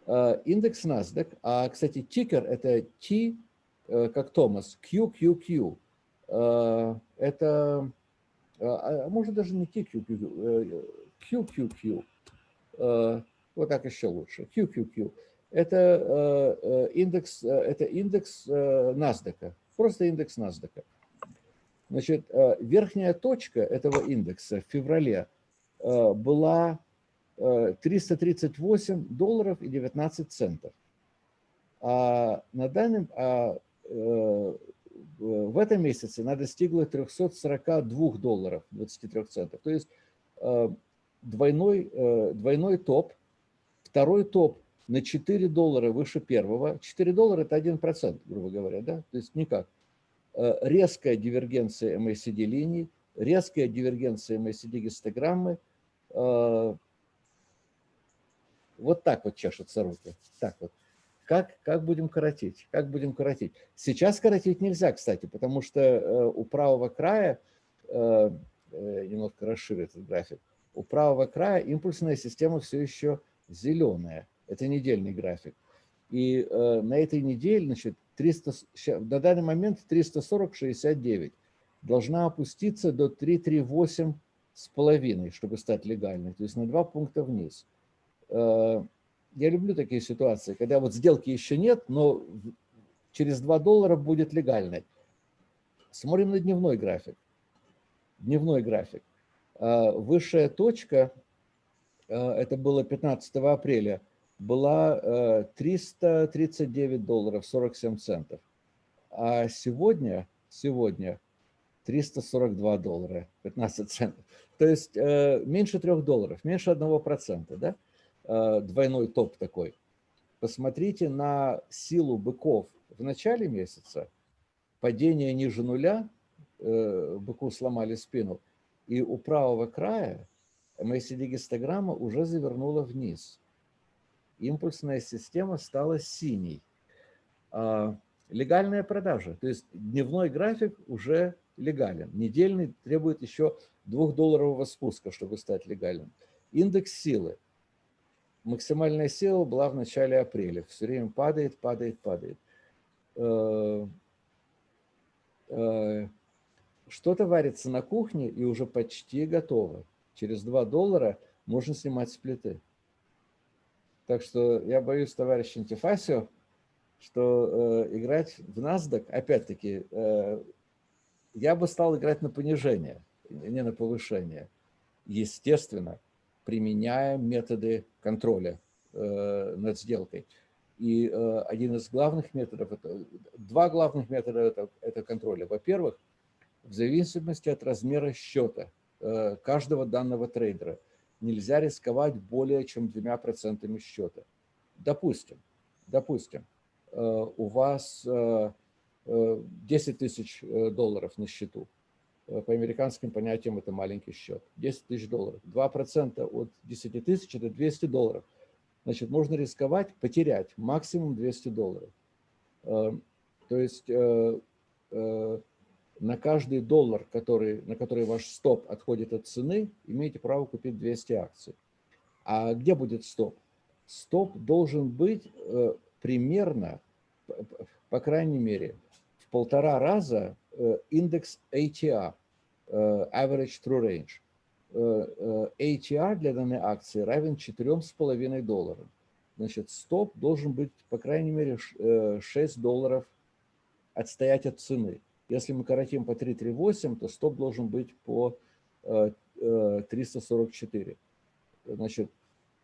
Э, индекс NASDAQ, а, кстати, тикер – это T, э, как Томас, QQQ. Это, а, а может даже не TQQQ, QQQ. Вот так еще лучше, QQQ это э, э, индекс, э, это индекс NASDAQ, просто индекс NASDAQ. Значит, верхняя точка этого индекса в феврале была 338 долларов и 19 центов. А на данном, а, в этом месяце она достигла 342 долларов 23 центов. То есть двойной, двойной топ. Второй топ на 4 доллара выше первого. 4 доллара – это 1%, грубо говоря, да? То есть никак. Э, резкая дивергенция MACD линий, резкая дивергенция MACD гистограммы. Э, вот так вот чешутся руки. Так вот. Как, как будем коротить? Как будем коротить? Сейчас коротить нельзя, кстати, потому что э, у правого края, немножко расширю этот график, у правого края импульсная система все еще зеленая. Это недельный график. И э, на этой неделе, значит, 300, на данный момент 340,69 должна опуститься до 338 с половиной, чтобы стать легальной, то есть на два пункта вниз. Э, я люблю такие ситуации, когда вот сделки еще нет, но через 2 доллара будет легальной. Смотрим на дневной график. Дневной график. Э, высшая точка, э, это было 15 апреля, была 339 э, долларов 47 центов. А сегодня, сегодня 342 доллара 15 центов. То есть э, меньше 3 долларов, меньше 1%, да? Э, двойной топ такой. Посмотрите на силу быков в начале месяца. Падение ниже нуля, быку сломали спину. И у правого края MACD-гистограмма уже завернула вниз импульсная система стала синей. А, легальная продажа, то есть дневной график уже легален. Недельный требует еще двухдолларового спуска, чтобы стать легальным. Индекс силы. Максимальная сила была в начале апреля. Все время падает, падает, падает. Э, э, что-то варится на кухне и уже почти готово. Через 2 доллара можно снимать с плиты. Так что я боюсь, товарищ Антифасио, что э, играть в NASDAQ, опять-таки, э, я бы стал играть на понижение, не на повышение. Естественно, применяя методы контроля э, над сделкой. И э, один из главных методов, это, два главных метода это, это контроля. Во-первых, в зависимости от размера счета э, каждого данного трейдера нельзя рисковать более чем двумя процентами счета. Допустим, допустим, э, у вас э, 10 тысяч э, долларов на счету. Э, по американским понятиям это маленький счет. 10 тысяч долларов. 2% от 10 тысяч – это 200 долларов. Значит, можно рисковать, потерять максимум 200 долларов. Э, то есть на каждый доллар, который, на который ваш стоп отходит от цены, имеете право купить 200 акций. А где будет стоп? Стоп должен быть примерно, по крайней мере, полтора раза э, индекс ATR, э, Average True Range. Э, ATR для данной акции равен 4,5 долларам. Значит, стоп должен быть, по крайней мере, 6 долларов отстоять от цены. Если мы коротим по 338, то стоп должен быть по 344. Значит,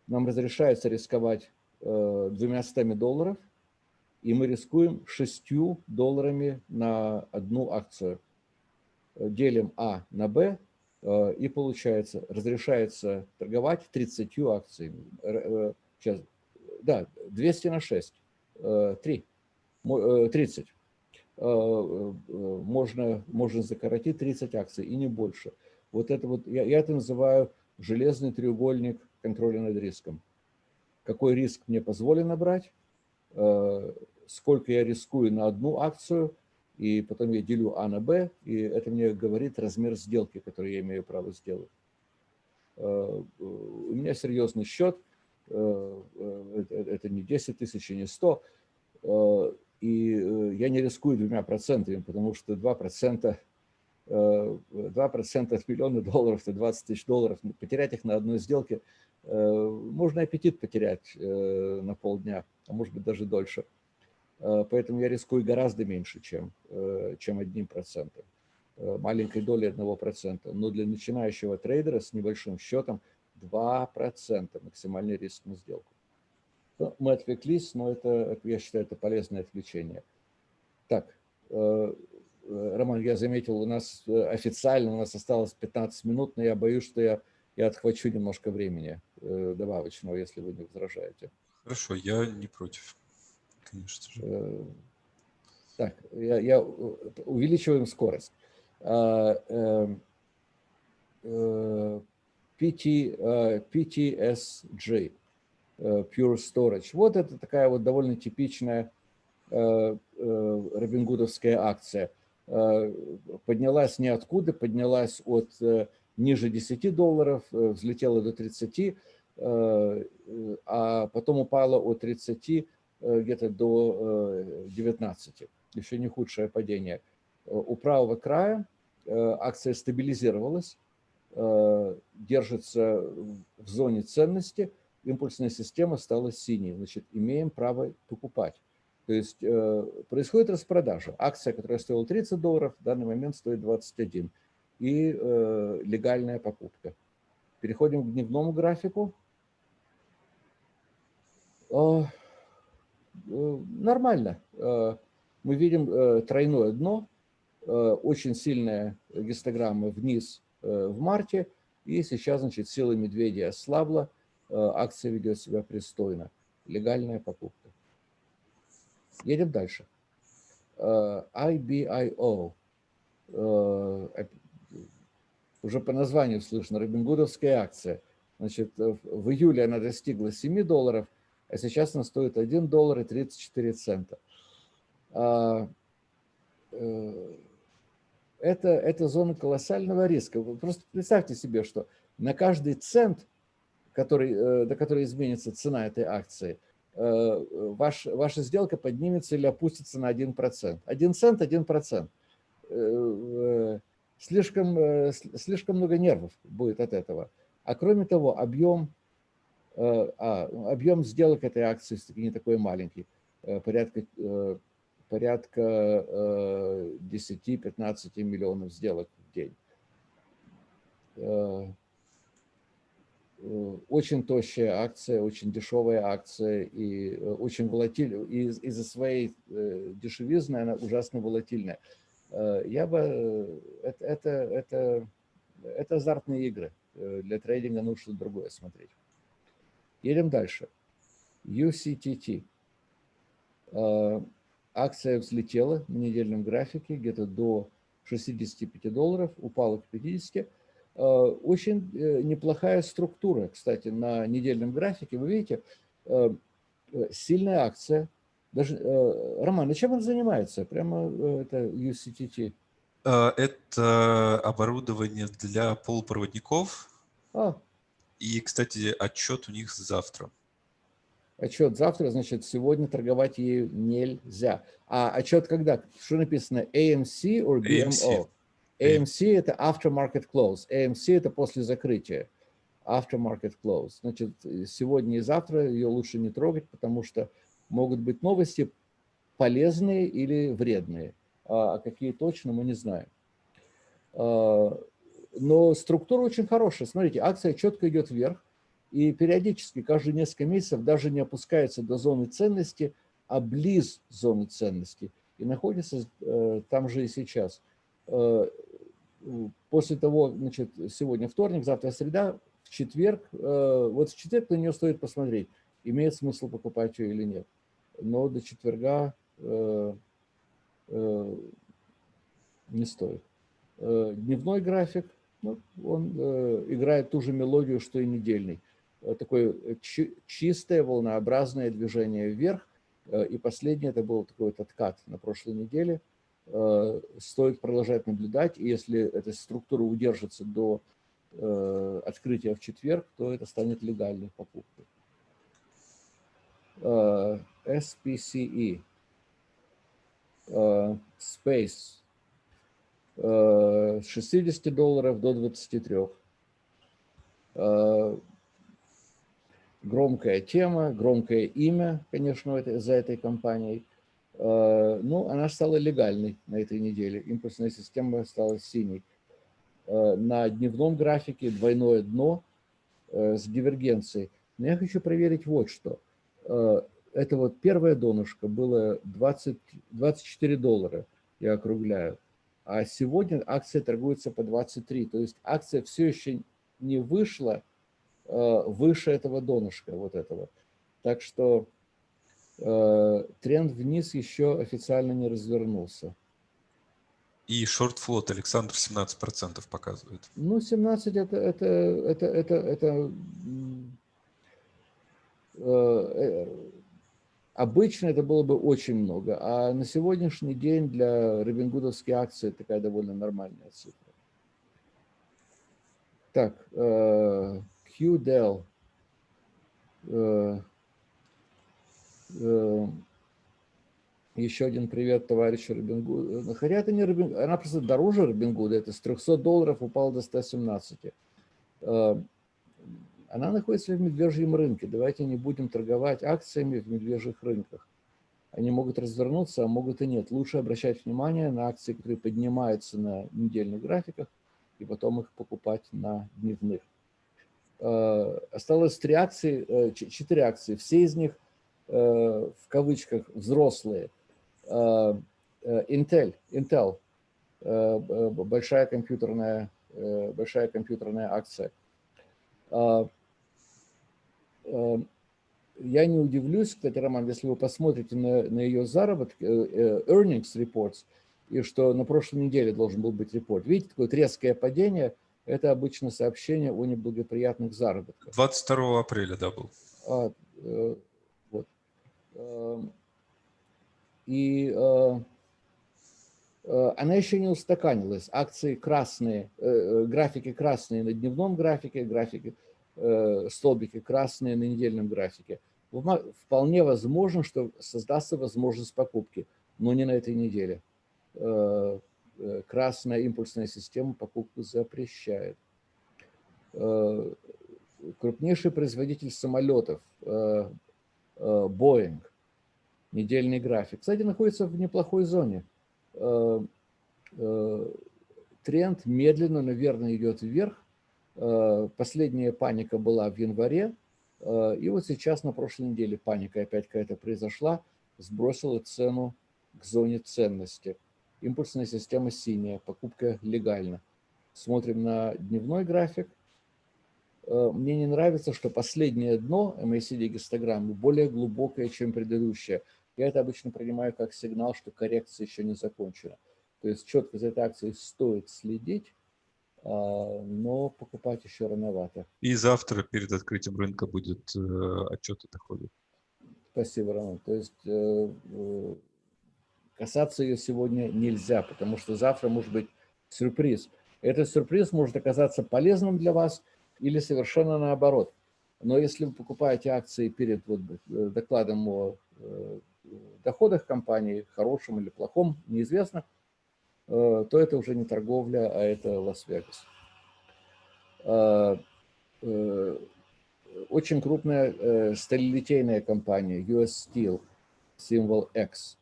нам разрешается рисковать двумя стами долларов – и мы рискуем 6 долларами на одну акцию. Делим А на Б, э, и получается, разрешается торговать 30 акциями. Э, сейчас, да, 200 на 6, 3, 30. Можно, можно закоротить 30 акций и не больше. Вот это вот, я, я это называю железный треугольник контроля над риском. Какой риск мне позволено брать, э, сколько я рискую на одну акцию, и потом я делю А на Б, и это мне говорит размер сделки, который я имею право сделать. Э, у меня серьезный счет, э, э, это не 10 тысяч, не 100, и я не рискую двумя процентами, потому что 2 процента 2% от миллиона долларов, это 20 тысяч долларов. Потерять их на одной сделке, можно аппетит потерять на полдня, а может быть даже дольше. Э, поэтому я рискую гораздо меньше, чем, э, чем одним процентом, э, маленькой долей одного процента. Но для начинающего трейдера с небольшим счетом 2% максимальный риск на сделку. Мы отвлеклись, но это, я считаю, это полезное отвлечение. Так, Роман, я заметил, у нас официально у нас осталось 15 минут, но я боюсь, что я, я отхвачу немножко времени добавочного, если вы не возражаете. Хорошо, я не против конечно же. Э, так, я, я увеличиваем скорость. А, э, PT, PTSG, э, Pure Storage. Вот это такая вот довольно типичная робингудовская акция. Поднялась ниоткуда, поднялась от ниже 10 долларов, взлетела до 30, а потом упала от 30 Э, где-то до 19. Э, Еще не худшее падение. У правого края э, акция стабилизировалась, держится в зоне ценности, импульсная система стала синей. Значит, имеем право покупать. То есть происходит распродажа. Акция, которая стоила 30 долларов, в данный момент стоит 21. И легальная покупка. Переходим к дневному графику. Э, нормально. Э, мы видим э, тройное дно, очень сильная гистограмма вниз в марте, и сейчас, значит, сила медведя ослабла, акция ведет себя пристойно. Легальная покупка. Едем дальше. IBIO. Уже по названию слышно, робингудовская акция. Значит, в июле она достигла 7 долларов, а сейчас она стоит 1 доллар и 34 цента. Э, это, это зона колоссального риска. Вы просто представьте себе, что на каждый цент, который, э, до которой изменится цена этой акции, э, ваш, ваша сделка поднимется или опустится на 1%. 1 цент – 1%. Слишком, слишком много нервов будет от этого. А кроме того, объем Э, а, объем сделок этой акции не такой маленький. порядка, порядка 10-15 миллионов сделок в день. Очень тощая акция, очень дешевая акция и очень волатильная. Из-за своей дешевизны она ужасно волатильная. Я бы... Это, это, это, это азартные игры. Для трейдинга нужно другое смотреть. Едем дальше. UCTT. Акция взлетела на недельном графике где-то до 65 долларов, упала к 50. А, очень э, неплохая структура, кстати, на недельном графике. Вы видите, э, сильная акция. Даже, э, Роман, а чем он занимается? Прямо это UCTT? Это оборудование для полупроводников. А. И, кстати, отчет у них завтра отчет завтра, значит, сегодня торговать ею нельзя. А отчет когда? Что написано? AMC or BMO? AMC. AMC – это after market close. AMC – это после закрытия. After market close. Значит, сегодня и завтра ее лучше не трогать, потому что могут быть новости полезные или вредные. А какие точно, мы не знаем. А, но структура очень хорошая. Смотрите, акция четко идет вверх и периодически, каждые несколько месяцев, даже не опускается до зоны ценности, а близ зоны ценности, и находится э, там же и сейчас. После того, значит, сегодня вторник, завтра среда, в четверг, э, вот в четверг на нее стоит посмотреть, имеет смысл покупать ее или нет. Но до четверга э, э, не стоит. Дневной график, ну, он играет ту же мелодию, что и недельный. Такое чистое волнообразное движение вверх. И последнее, это был такой вот откат на прошлой неделе. Стоит продолжать наблюдать, и если эта структура удержится до открытия в четверг, то это станет легальной покупкой. SPCE. Space. С 60 долларов до 23 громкая тема, громкое имя, конечно, за этой компанией. Э, ну, она стала легальной на этой неделе. Импульсная система стала синей. Э, на дневном графике двойное дно э, с дивергенцией. Но я хочу проверить вот что. Это вот первое донышко было 20, 24 доллара, я округляю. А сегодня акция торгуется по 23. То есть акция все еще не вышла выше этого донышка, вот этого. Так что тренд вниз еще официально не развернулся. И шорт-флот Александр 17% показывает. Ну, 17 это, это, это, это, это э, обычно это было бы очень много, а на сегодняшний день для робингудовской акции такая довольно нормальная цифра. Так, QDEL. Э, э, еще один привет товарищу Робингуду. Хотя это не Робингуд, она просто дороже Робингуда, это с 300 долларов упала до 117. Э, она находится в медвежьем рынке. Давайте не будем торговать акциями в медвежьих рынках. Они могут развернуться, а могут и нет. Лучше обращать внимание на акции, которые поднимаются на недельных графиках, и потом их покупать на дневных. Э, осталось три акции, э, четыре акции. Все из них э, в кавычках взрослые. Intel, Intel большая компьютерная, большая компьютерная акция. Я не удивлюсь, кстати, Роман, если вы посмотрите на, на ее заработки, earnings reports, и что на прошлой неделе должен был быть репорт. Видите, такое резкое падение – это обычно сообщение о неблагоприятных заработках. 22 апреля, да, был. А, э. Э, и э, э, она еще не устаканилась. Акции красные, э, графики красные на дневном графике, графики, столбики красные на недельном графике. Вполне возможно, что создастся возможность покупки, но не на этой неделе. Красная импульсная система покупку запрещает. Крупнейший производитель самолетов, Boeing, недельный график, кстати, находится в неплохой зоне. Тренд медленно, наверное, идет вверх. Последняя паника была в январе, и вот сейчас на прошлой неделе паника опять какая-то произошла, сбросила цену к зоне ценности. Импульсная система синяя, покупка легальна. Смотрим на дневной график. Э, мне не нравится, что последнее дно MACD гистограммы более глубокое, чем предыдущее. Я это обычно принимаю как сигнал, что коррекция еще не закончена. То есть четко за этой акцией стоит следить, а, но покупать еще рановато. И завтра перед открытием рынка будет э, отчет о доходах. Спасибо, Роман. То есть э, касаться ее сегодня нельзя, потому что завтра может быть сюрприз. Этот сюрприз может оказаться полезным для вас или совершенно наоборот. Но если вы покупаете акции перед вот э, докладом о э, доходах компании, хорошем или плохом, неизвестно, э, то это уже не торговля, а это Лас-Вегас. Очень крупная сталелитейная компания US Steel, символ X.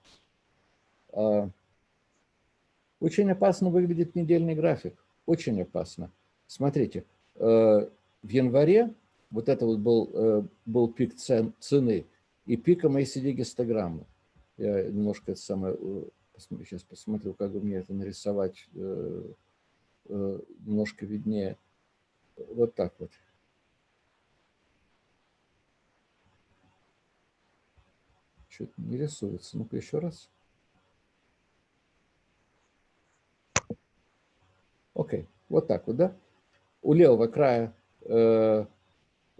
Очень опасно выглядит недельный график очень опасно. Смотрите, в январе вот это вот был, э, был пик цен, цены и пик MACD гистограммы. Я немножко это самое, э, сейчас посмотрю, как бы мне это нарисовать немножко виднее. Вот так вот. Что-то не рисуется. Ну-ка еще раз. Окей, вот так вот, да? У левого края э,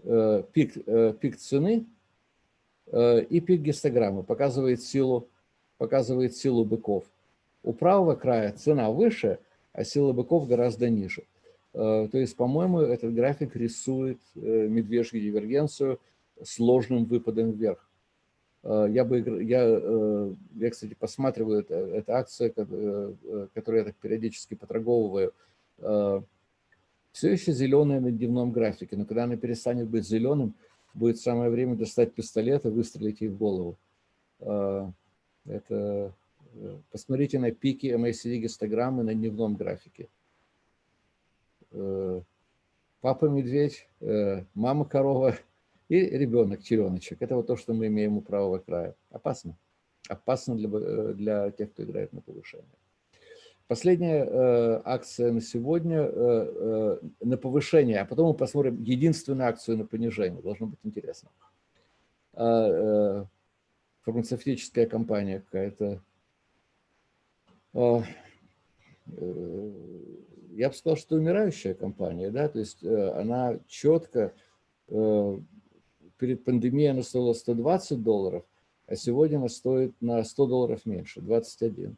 э, пик, э, пик цены э, и пик гистограммы, показывает силу, показывает силу быков. У правого края цена выше, а сила быков гораздо ниже. Э, то есть, по-моему, этот график рисует э, медвежью дивергенцию сложным выпадом вверх. Э, я, бы, я, э, я, кстати, посматриваю, это, это акция, э, которую я так периодически поторговываю, все еще зеленая на дневном графике, но когда она перестанет быть зеленым, будет самое время достать пистолет и выстрелить ей в голову. Это, посмотрите на пики MACD гистограммы на дневном графике. Папа медведь, мама корова – и ребенок, череночек. Это вот то, что мы имеем у правого края. Опасно. Опасно для, э, для тех, кто играет на повышение. Последняя э, акция на сегодня э, э, на повышение, а потом мы посмотрим единственную акцию на понижение. Должно быть интересно. Э, э, фармацевтическая компания какая-то. Э, э, я бы сказал, что умирающая компания, да, то есть э, она четко э, перед пандемией она стоила 120 долларов, а сегодня она стоит на 100 долларов меньше, 21.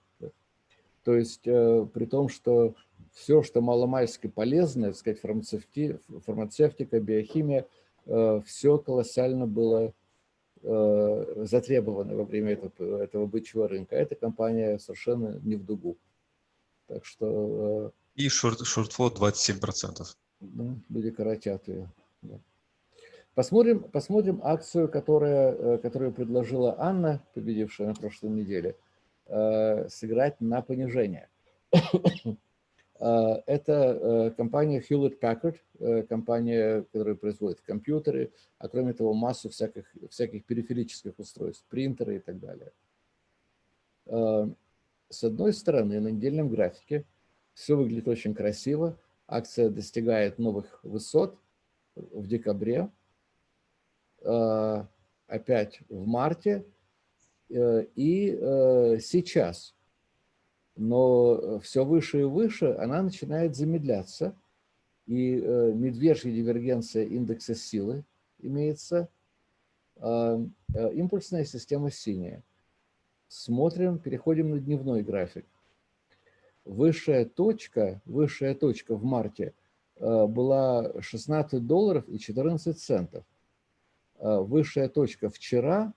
То есть э, при том, что все, что маломальски полезное, так сказать, фармацевти, фармацевтика, биохимия, э, все колоссально было э, затребовано во время этого, этого бычьего рынка. Эта компания совершенно не в дугу. Так что... И шорт, шортфлот 27%. Да, люди коротят ее. Да. Посмотрим, посмотрим акцию, которая, которую предложила Анна, победившая на прошлой неделе, сыграть на понижение. Э, это компания Hewlett Packard, компания, которая производит компьютеры, а кроме того массу всяких, всяких периферических устройств, принтеры и так далее. С одной стороны, на недельном графике все выглядит очень красиво, акция достигает новых высот в декабре, Э, опять в марте э, и э, сейчас. Но все выше и выше она начинает замедляться. И медвежья дивергенция индекса силы имеется. Импульсная система синяя. Смотрим, переходим на дневной график. Высшая точка, высшая точка в марте была 16 долларов и 14 центов. Э, высшая точка вчера э,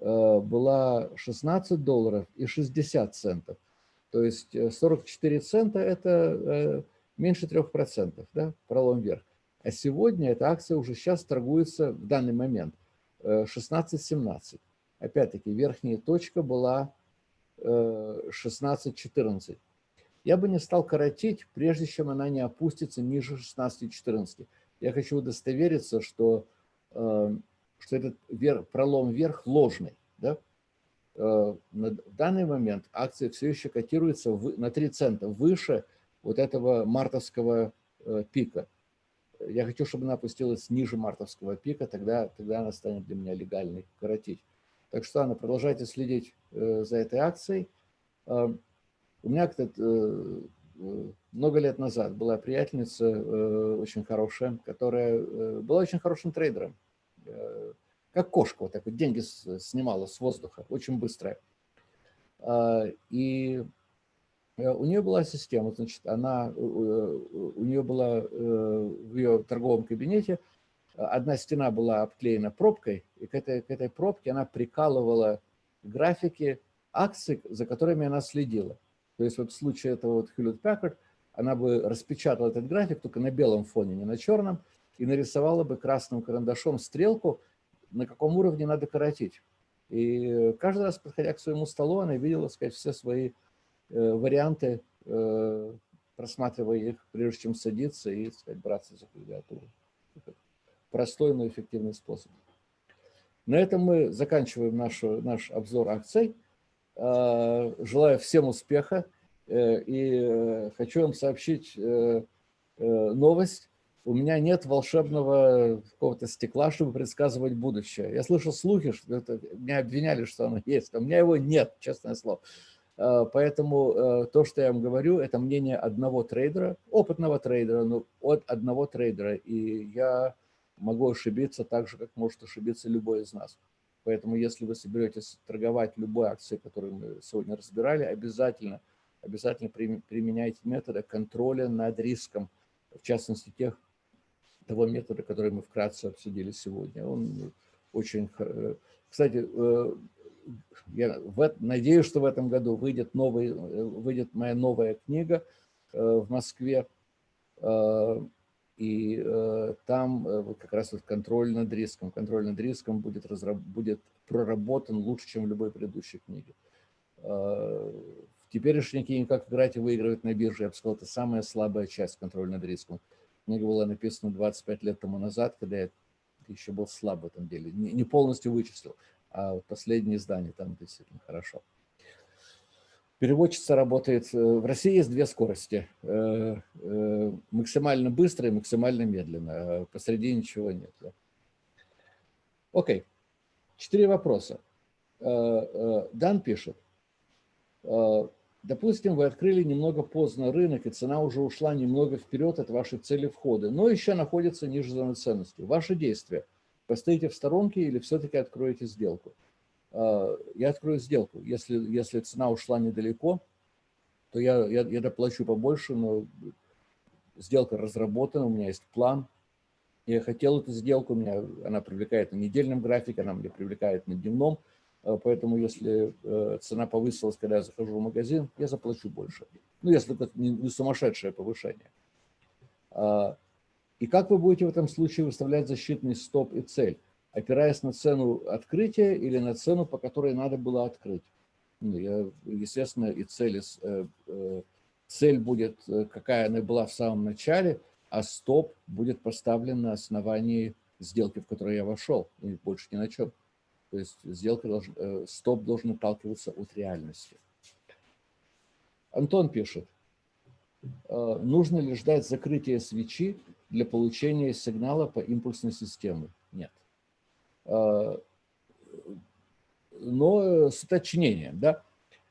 была 16 долларов и 60 центов. То есть 44 э, цента – это меньше 3%, да, пролом вверх. А сегодня эта акция уже сейчас торгуется в данный момент 16-17. опять-таки, верхняя точка была 16-14. Я бы не стал коротить, прежде чем она не опустится ниже 16-14. Я хочу удостовериться, что, что этот вверх, пролом вверх ложный. Да? В данный момент акция все еще котируется на 3 цента выше вот этого мартовского пика. Я хочу, чтобы она опустилась ниже мартовского пика, тогда, тогда она станет для меня легальной коротить. Так что, Анна, продолжайте следить э, за этой акцией. Э, у меня как-то э, много лет назад была приятельница очень хорошая, которая была очень хорошим трейдером. Как кошка, вот так вот деньги снимала с воздуха, очень быстрая. И у нее была система, значит, она, у нее была в ее торговом кабинете одна стена была обклеена пробкой, и к этой, к этой пробке она прикалывала графики акций, за которыми она следила. То есть вот в случае этого вот Hewlett Packard, она бы распечатала этот график только на белом фоне, не на черном, и нарисовала бы красным карандашом стрелку, на каком уровне надо коротить. И каждый раз, подходя к своему столу, она видела, сказать, все свои э, варианты, э, просматривая их, прежде чем садиться и, сказать, браться за клавиатуру простой, но эффективный способ. На этом мы заканчиваем наш, наш обзор акций. А, желаю всем успеха э, и э, хочу вам сообщить э, новость. У меня нет волшебного какого-то стекла, чтобы предсказывать будущее. Я слышал слухи, что это, меня обвиняли, что оно есть, а у меня его нет, честное слово. А, поэтому то, что я вам говорю, это мнение одного трейдера, опытного трейдера, но от одного трейдера. И я могу ошибиться так же, как может ошибиться любой из нас. Поэтому если вы соберетесь торговать любой акцией, которую мы сегодня разбирали, обязательно, обязательно применяйте методы контроля над риском, в частности, тех, того метода, который мы вкратце обсудили сегодня. Он очень... Кстати, э, я надеюсь, что в этом году выйдет, новый, выйдет моя новая книга э, в Москве э, и э, там э, как раз вот контроль над риском. Контроль над риском будет, разраб, будет проработан лучше, чем в любой предыдущей книге. Э, в теперешней книге «Как играть и выигрывать на бирже» я бы сказал, это самая слабая часть контроля над риском. Книга была написана 25 лет тому назад, когда я еще был слаб в этом деле. Не, не полностью вычислил, а вот последнее издание там действительно хорошо. Переводчица работает... Э, в России есть две скорости. Э, э, максимально быстро и максимально медленно. А посреди ничего нет. Окей. Четыре вопроса. Дан пишет. Допустим, вы открыли немного поздно рынок, и цена уже ушла немного вперед от вашей цели входа, но еще находится ниже зоны ценности. Ваши действия. Постоите в сторонке или все-таки откроете сделку? А, я открою сделку. Если, если цена ушла недалеко, то я, я, я доплачу побольше, но сделка разработана, у меня есть план. Я хотел эту сделку, меня она привлекает на недельном графике, она меня привлекает на дневном. А, поэтому если э, цена повысилась, когда я захожу в магазин, я заплачу больше. Ну, если это не сумасшедшее повышение. А, и как вы будете в этом случае выставлять защитный стоп и цель? опираясь на цену открытия или на цену, по которой надо было открыть. Ну, я, естественно, и цель, э, э, цель будет, э, какая она была в самом начале, а стоп будет поставлен на основании сделки, в которую я вошел, и больше ни на чем. То есть сделка должен, стоп должен отталкиваться от реальности. Антон пишет, нужно ли ждать закрытия свечи для получения сигнала по импульсной системе? Нет. Э, но с уточнением. Да?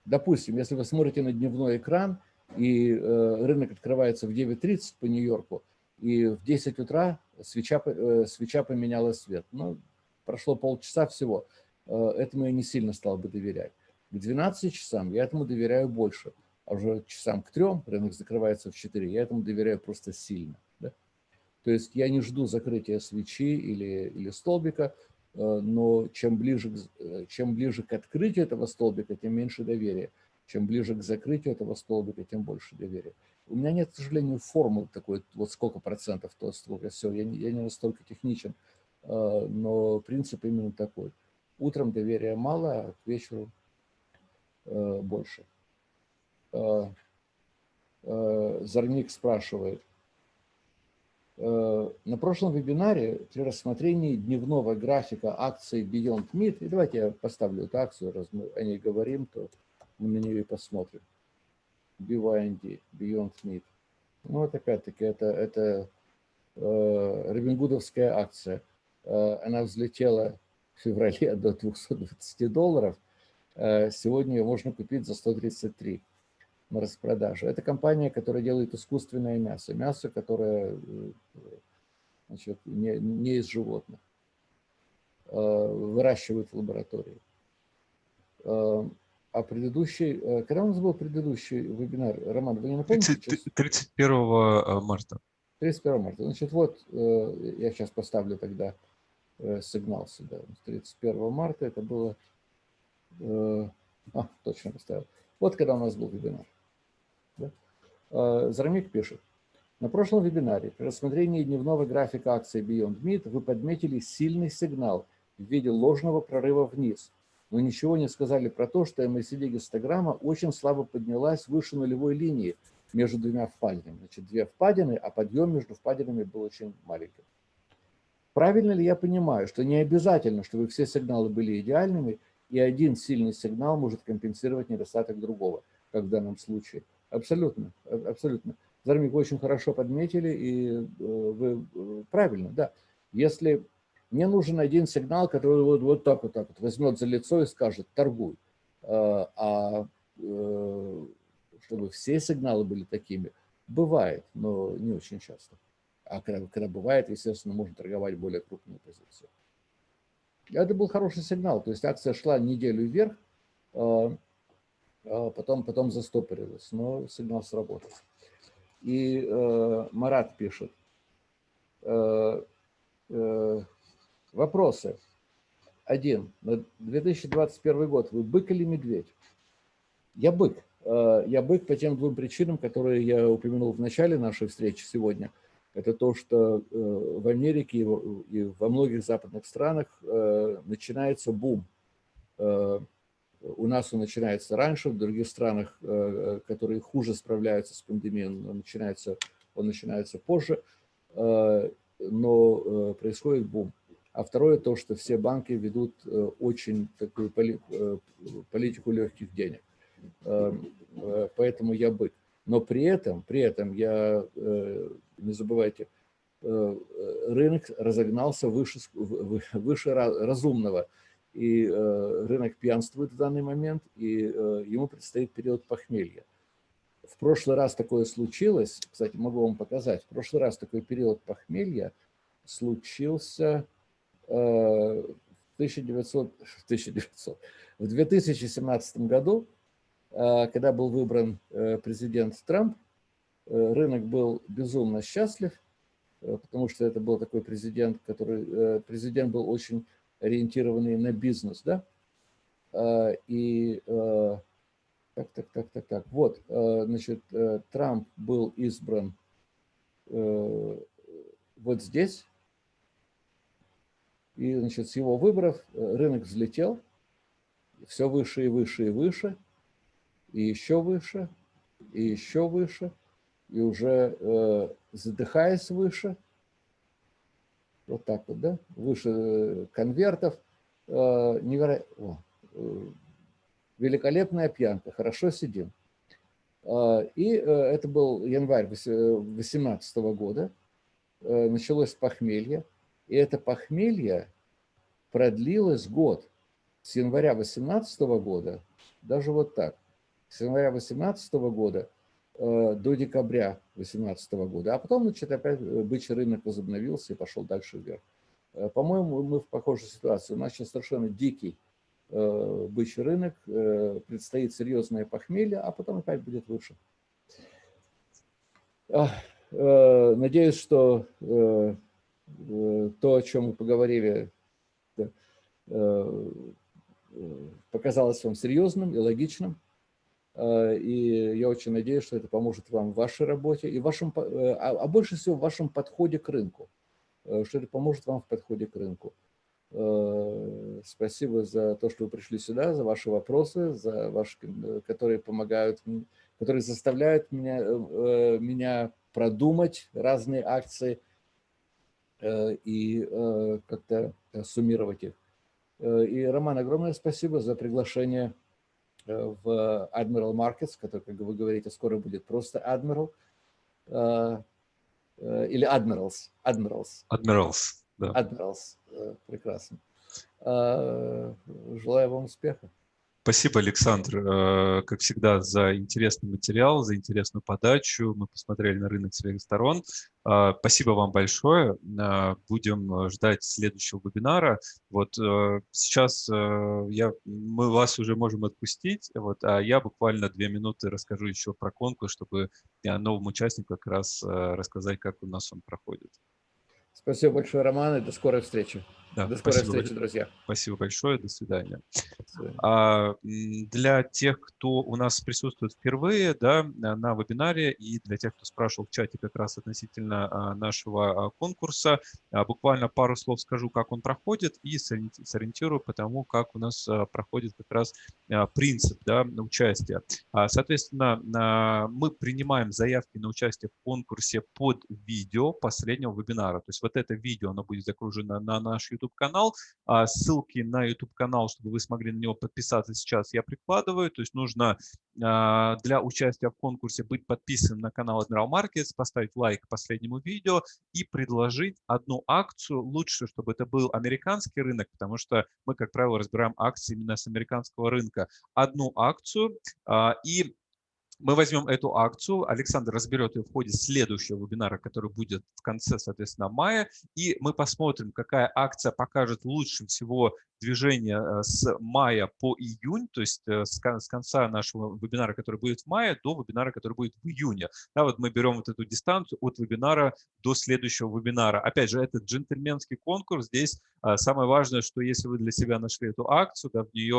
Допустим, если вы смотрите на дневной экран, и э, рынок открывается в 9.30 по Нью-Йорку, и в 10 утра свеча, э, свеча поменяла цвет. Ну, прошло полчаса всего. Этому я не сильно стал бы доверять. К 12 часам я этому доверяю больше. А уже часам к 3 рынок закрывается в 4, я этому доверяю просто сильно. Да? То есть я не жду закрытия свечи или, или столбика, Э, но чем ближе, э, чем ближе к открытию этого столбика, тем меньше доверия. Чем ближе к закрытию этого столбика, тем больше доверия. У меня нет, к сожалению, формулы такой, вот сколько процентов, то сколько все. Я не, я не настолько техничен, э, но принцип именно такой. Утром доверия мало, а к вечеру э, больше. Э, э, Зарник спрашивает. Э, на прошлом вебинаре при рассмотрении дневного графика акций Beyond Meat, и давайте я поставлю эту акцию, раз мы о ней говорим, то мы на нее и посмотрим. BYND, Beyond Meat. Ну вот опять-таки это, это э, Робингудовская акция. Э, она взлетела в феврале до 220 долларов. Э, сегодня ее можно купить за 133 на распродаже. Это компания, которая делает искусственное мясо. Мясо, которое э, значит, не, не из животных. Выращивают в лаборатории. А предыдущий, когда у нас был предыдущий вебинар, Роман, вы не напомните? 30, 31 марта. 31 марта. Значит, вот я сейчас поставлю тогда сигнал сюда. 31 марта это было... А, точно поставил. Вот когда у нас был вебинар. Да? Зарамик пишет. На прошлом вебинаре при рассмотрении дневного графика акции Beyond Meat вы подметили сильный сигнал в виде ложного прорыва вниз – но ничего не сказали про то, что MACD гистограмма очень слабо поднялась выше нулевой линии между двумя впадинами. Значит, две впадины, а подъем между впадинами был очень маленьким. Правильно ли я понимаю, что не обязательно, чтобы все сигналы были идеальными, и один сильный сигнал может компенсировать недостаток другого, как в данном случае? Абсолютно, абсолютно. Зармик, вы очень хорошо подметили, и э, вы э, правильно, да. Если мне нужен один сигнал, который вот, вот так вот так вот возьмет за лицо и скажет «торгуй». А, а э, чтобы все сигналы были такими, бывает, но не очень часто. А когда, когда бывает, естественно, можно торговать более крупную позицию. Это был хороший сигнал, то есть акция шла неделю вверх, а, а потом, потом застопорилась, но сигнал сработал. И э, Марат пишет, э, э, Вопросы. Один. На 2021 год вы бык или медведь? Я бык. Я бык по тем двум причинам, которые я упомянул в начале нашей встречи сегодня. Это то, что э, в Америке и во многих западных странах э, начинается бум. У нас он начинается раньше, в других странах, которые хуже справляются с пандемией, он начинается, он начинается позже, но происходит бум. А второе то, что все банки ведут э, очень такую э, политику легких денег. Э, поэтому я бык. Но при этом, при этом я, не забывайте, рынок разогнался выше, выше разумного. И рынок пьянствует в данный момент, и ему предстоит период похмелья. В прошлый раз такое случилось, кстати, могу вам показать, в прошлый раз такой период похмелья случился в 1900, 1900, в 2017 году, э, когда был выбран э, президент Трамп, э, рынок был безумно счастлив, потому что это был такой президент, который, президент был очень ориентированный на бизнес, да, и так, так, так, так, так, вот, значит, Трамп был избран вот здесь, и значит, с его выборов э, рынок взлетел, все выше и выше и выше, и еще выше, и еще выше, и уже э, задыхаясь выше, вот так вот, да, выше э, конвертов, э, неверо... О, э, великолепная пьянка, хорошо сидим. Э, и э, это был январь 2018 года, э, началось похмелье, и это похмелье продлилось год. С января 2018 года, даже вот так, с января 2018 года э, до декабря 2018 года. А потом, значит, опять э, бычий рынок возобновился и пошел дальше вверх. Э, По-моему, мы в похожей ситуации. У нас сейчас совершенно дикий бычий рынок, предстоит серьезное похмелье, а потом опять будет выше. Надеюсь, что то, о чем мы поговорили, показалось вам серьезным и логичным. Э, и я очень надеюсь, что это поможет вам в вашей работе, и вашем, а, а больше всего в вашем подходе к рынку. Что это поможет вам в подходе к рынку. Спасибо за то, что вы пришли сюда, за ваши вопросы, за ваши, которые помогают, которые заставляют меня, меня продумать разные акции и как-то суммировать их. И, Роман, огромное спасибо за приглашение в Admiral Markets, который, как вы говорите, скоро будет просто Admiral. Или Admirals. Admirals. Admirals, да. Admirals. Прекрасно. Желаю вам успеха. Спасибо, Александр, э, как всегда, за интересный материал, за интересную подачу. Мы посмотрели на рынок с всех сторон. Э, спасибо вам большое. Э, будем ждать следующего вебинара. Вот сейчас я, мы вас уже можем отпустить, вот, а я буквально две минуты расскажу еще про конкурс, чтобы новому участнику как раз рассказать, как у нас он проходит. Спасибо большое, Роман, и до скорой встречи. Да, до скорой встречи, большое. друзья. Спасибо большое, до свидания. До свидания. А, для тех, кто у нас присутствует впервые да, на вебинаре, и для тех, кто спрашивал в чате как раз относительно а, нашего а, конкурса, а, буквально пару слов скажу, как он проходит, и сориентирую по тому, как у нас проходит как раз принцип да, участия. Соответственно, мы принимаем заявки на участие в конкурсе под видео последнего вебинара. То есть вот это видео, оно будет загружено на наш YouTube-канал. А ссылки на YouTube-канал, чтобы вы смогли на него подписаться сейчас, я прикладываю. То есть нужно а, для участия в конкурсе быть подписанным на канал Admiral Markets, поставить лайк последнему видео и предложить одну акцию. Лучше, чтобы это был американский рынок, потому что мы, как правило, разбираем акции именно с американского рынка. Одну акцию а, и мы возьмем эту акцию, Александр разберет ее в ходе следующего вебинара, который будет в конце, соответственно, мая, и мы посмотрим, какая акция покажет лучше всего движение э, с мая по июнь, то есть э, с конца нашего вебинара, который будет в мае, до вебинара, который будет в июне. Да, вот мы берем вот эту дистанцию от вебинара до следующего вебинара. Опять же, это джентльменский конкурс. Здесь а, самое важное, что если вы для себя нашли эту акцию, да, в нее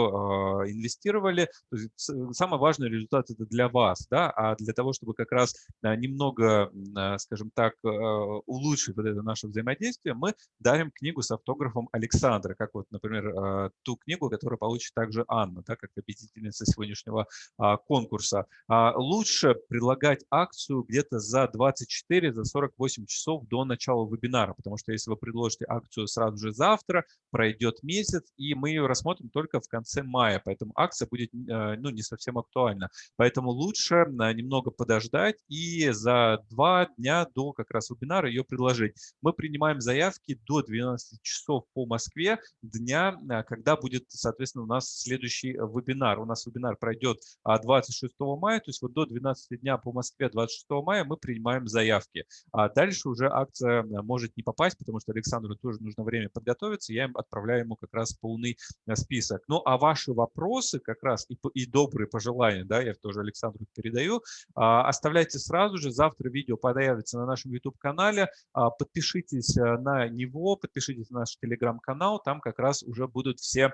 инвестировали, то самый важный результат это для вас, да, а для того, чтобы как раз немного, скажем так, улучшить вот это наше взаимодействие, мы дарим книгу с автографом Александра, как вот, например, Э, ту книгу, которую получит также Анна, да, как победительница сегодняшнего а, конкурса. А, лучше предлагать акцию где-то за 24, за 48 часов до начала вебинара, потому что если вы предложите акцию сразу же завтра, пройдет месяц, и мы ее рассмотрим только в конце мая, поэтому акция будет э, ну, не совсем актуальна. Поэтому лучше э, немного подождать и за два дня до как раз вебинара ее предложить. Мы принимаем заявки до 12 часов по Москве дня Э, когда будет, соответственно, у нас следующий э, вебинар. У нас вебинар пройдет 26 а, мая, то есть вот до 12 дня по Москве 26 мая мы принимаем заявки. А дальше уже акция э, может не попасть, потому что Александру тоже нужно время подготовиться, я им отправляю ему как раз полный список. Ну а ваши вопросы как раз и, и добрые пожелания, да, я тоже Александру передаю, а, оставляйте сразу же, завтра видео появится на нашем YouTube-канале, а, подпишитесь на него, подпишитесь на наш телеграм-канал, там как раз уже будут все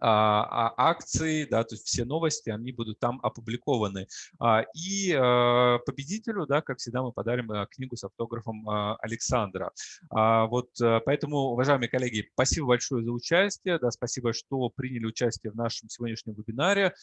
а, а, акции, да, то есть все новости, они будут там опубликованы. А, и победителю, да, как всегда, мы подарим книгу с автографом Александра. Вот поэтому, уважаемые коллеги, спасибо большое за участие, да, спасибо, что приняли участие в нашем сегодняшнем вебинаре.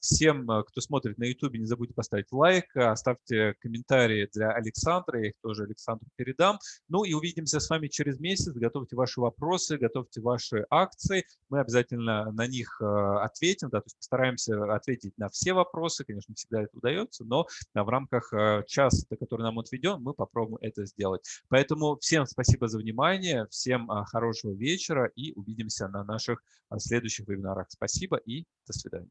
Всем, кто смотрит на YouTube, не забудьте поставить лайк, оставьте комментарии для Александра, я их тоже Александру передам. Ну и увидимся с вами через месяц. Готовьте ваши вопросы, готовьте ваши акции. Мы обязательно на них э, ответим, да, то есть постараемся ответить на все вопросы, конечно, всегда это удается, но в рамках э, часа, который нам отведен, мы попробуем это сделать. Поэтому всем спасибо за внимание, всем э, хорошего вечера и увидимся на наших следующих вебинарах. Спасибо и до свидания.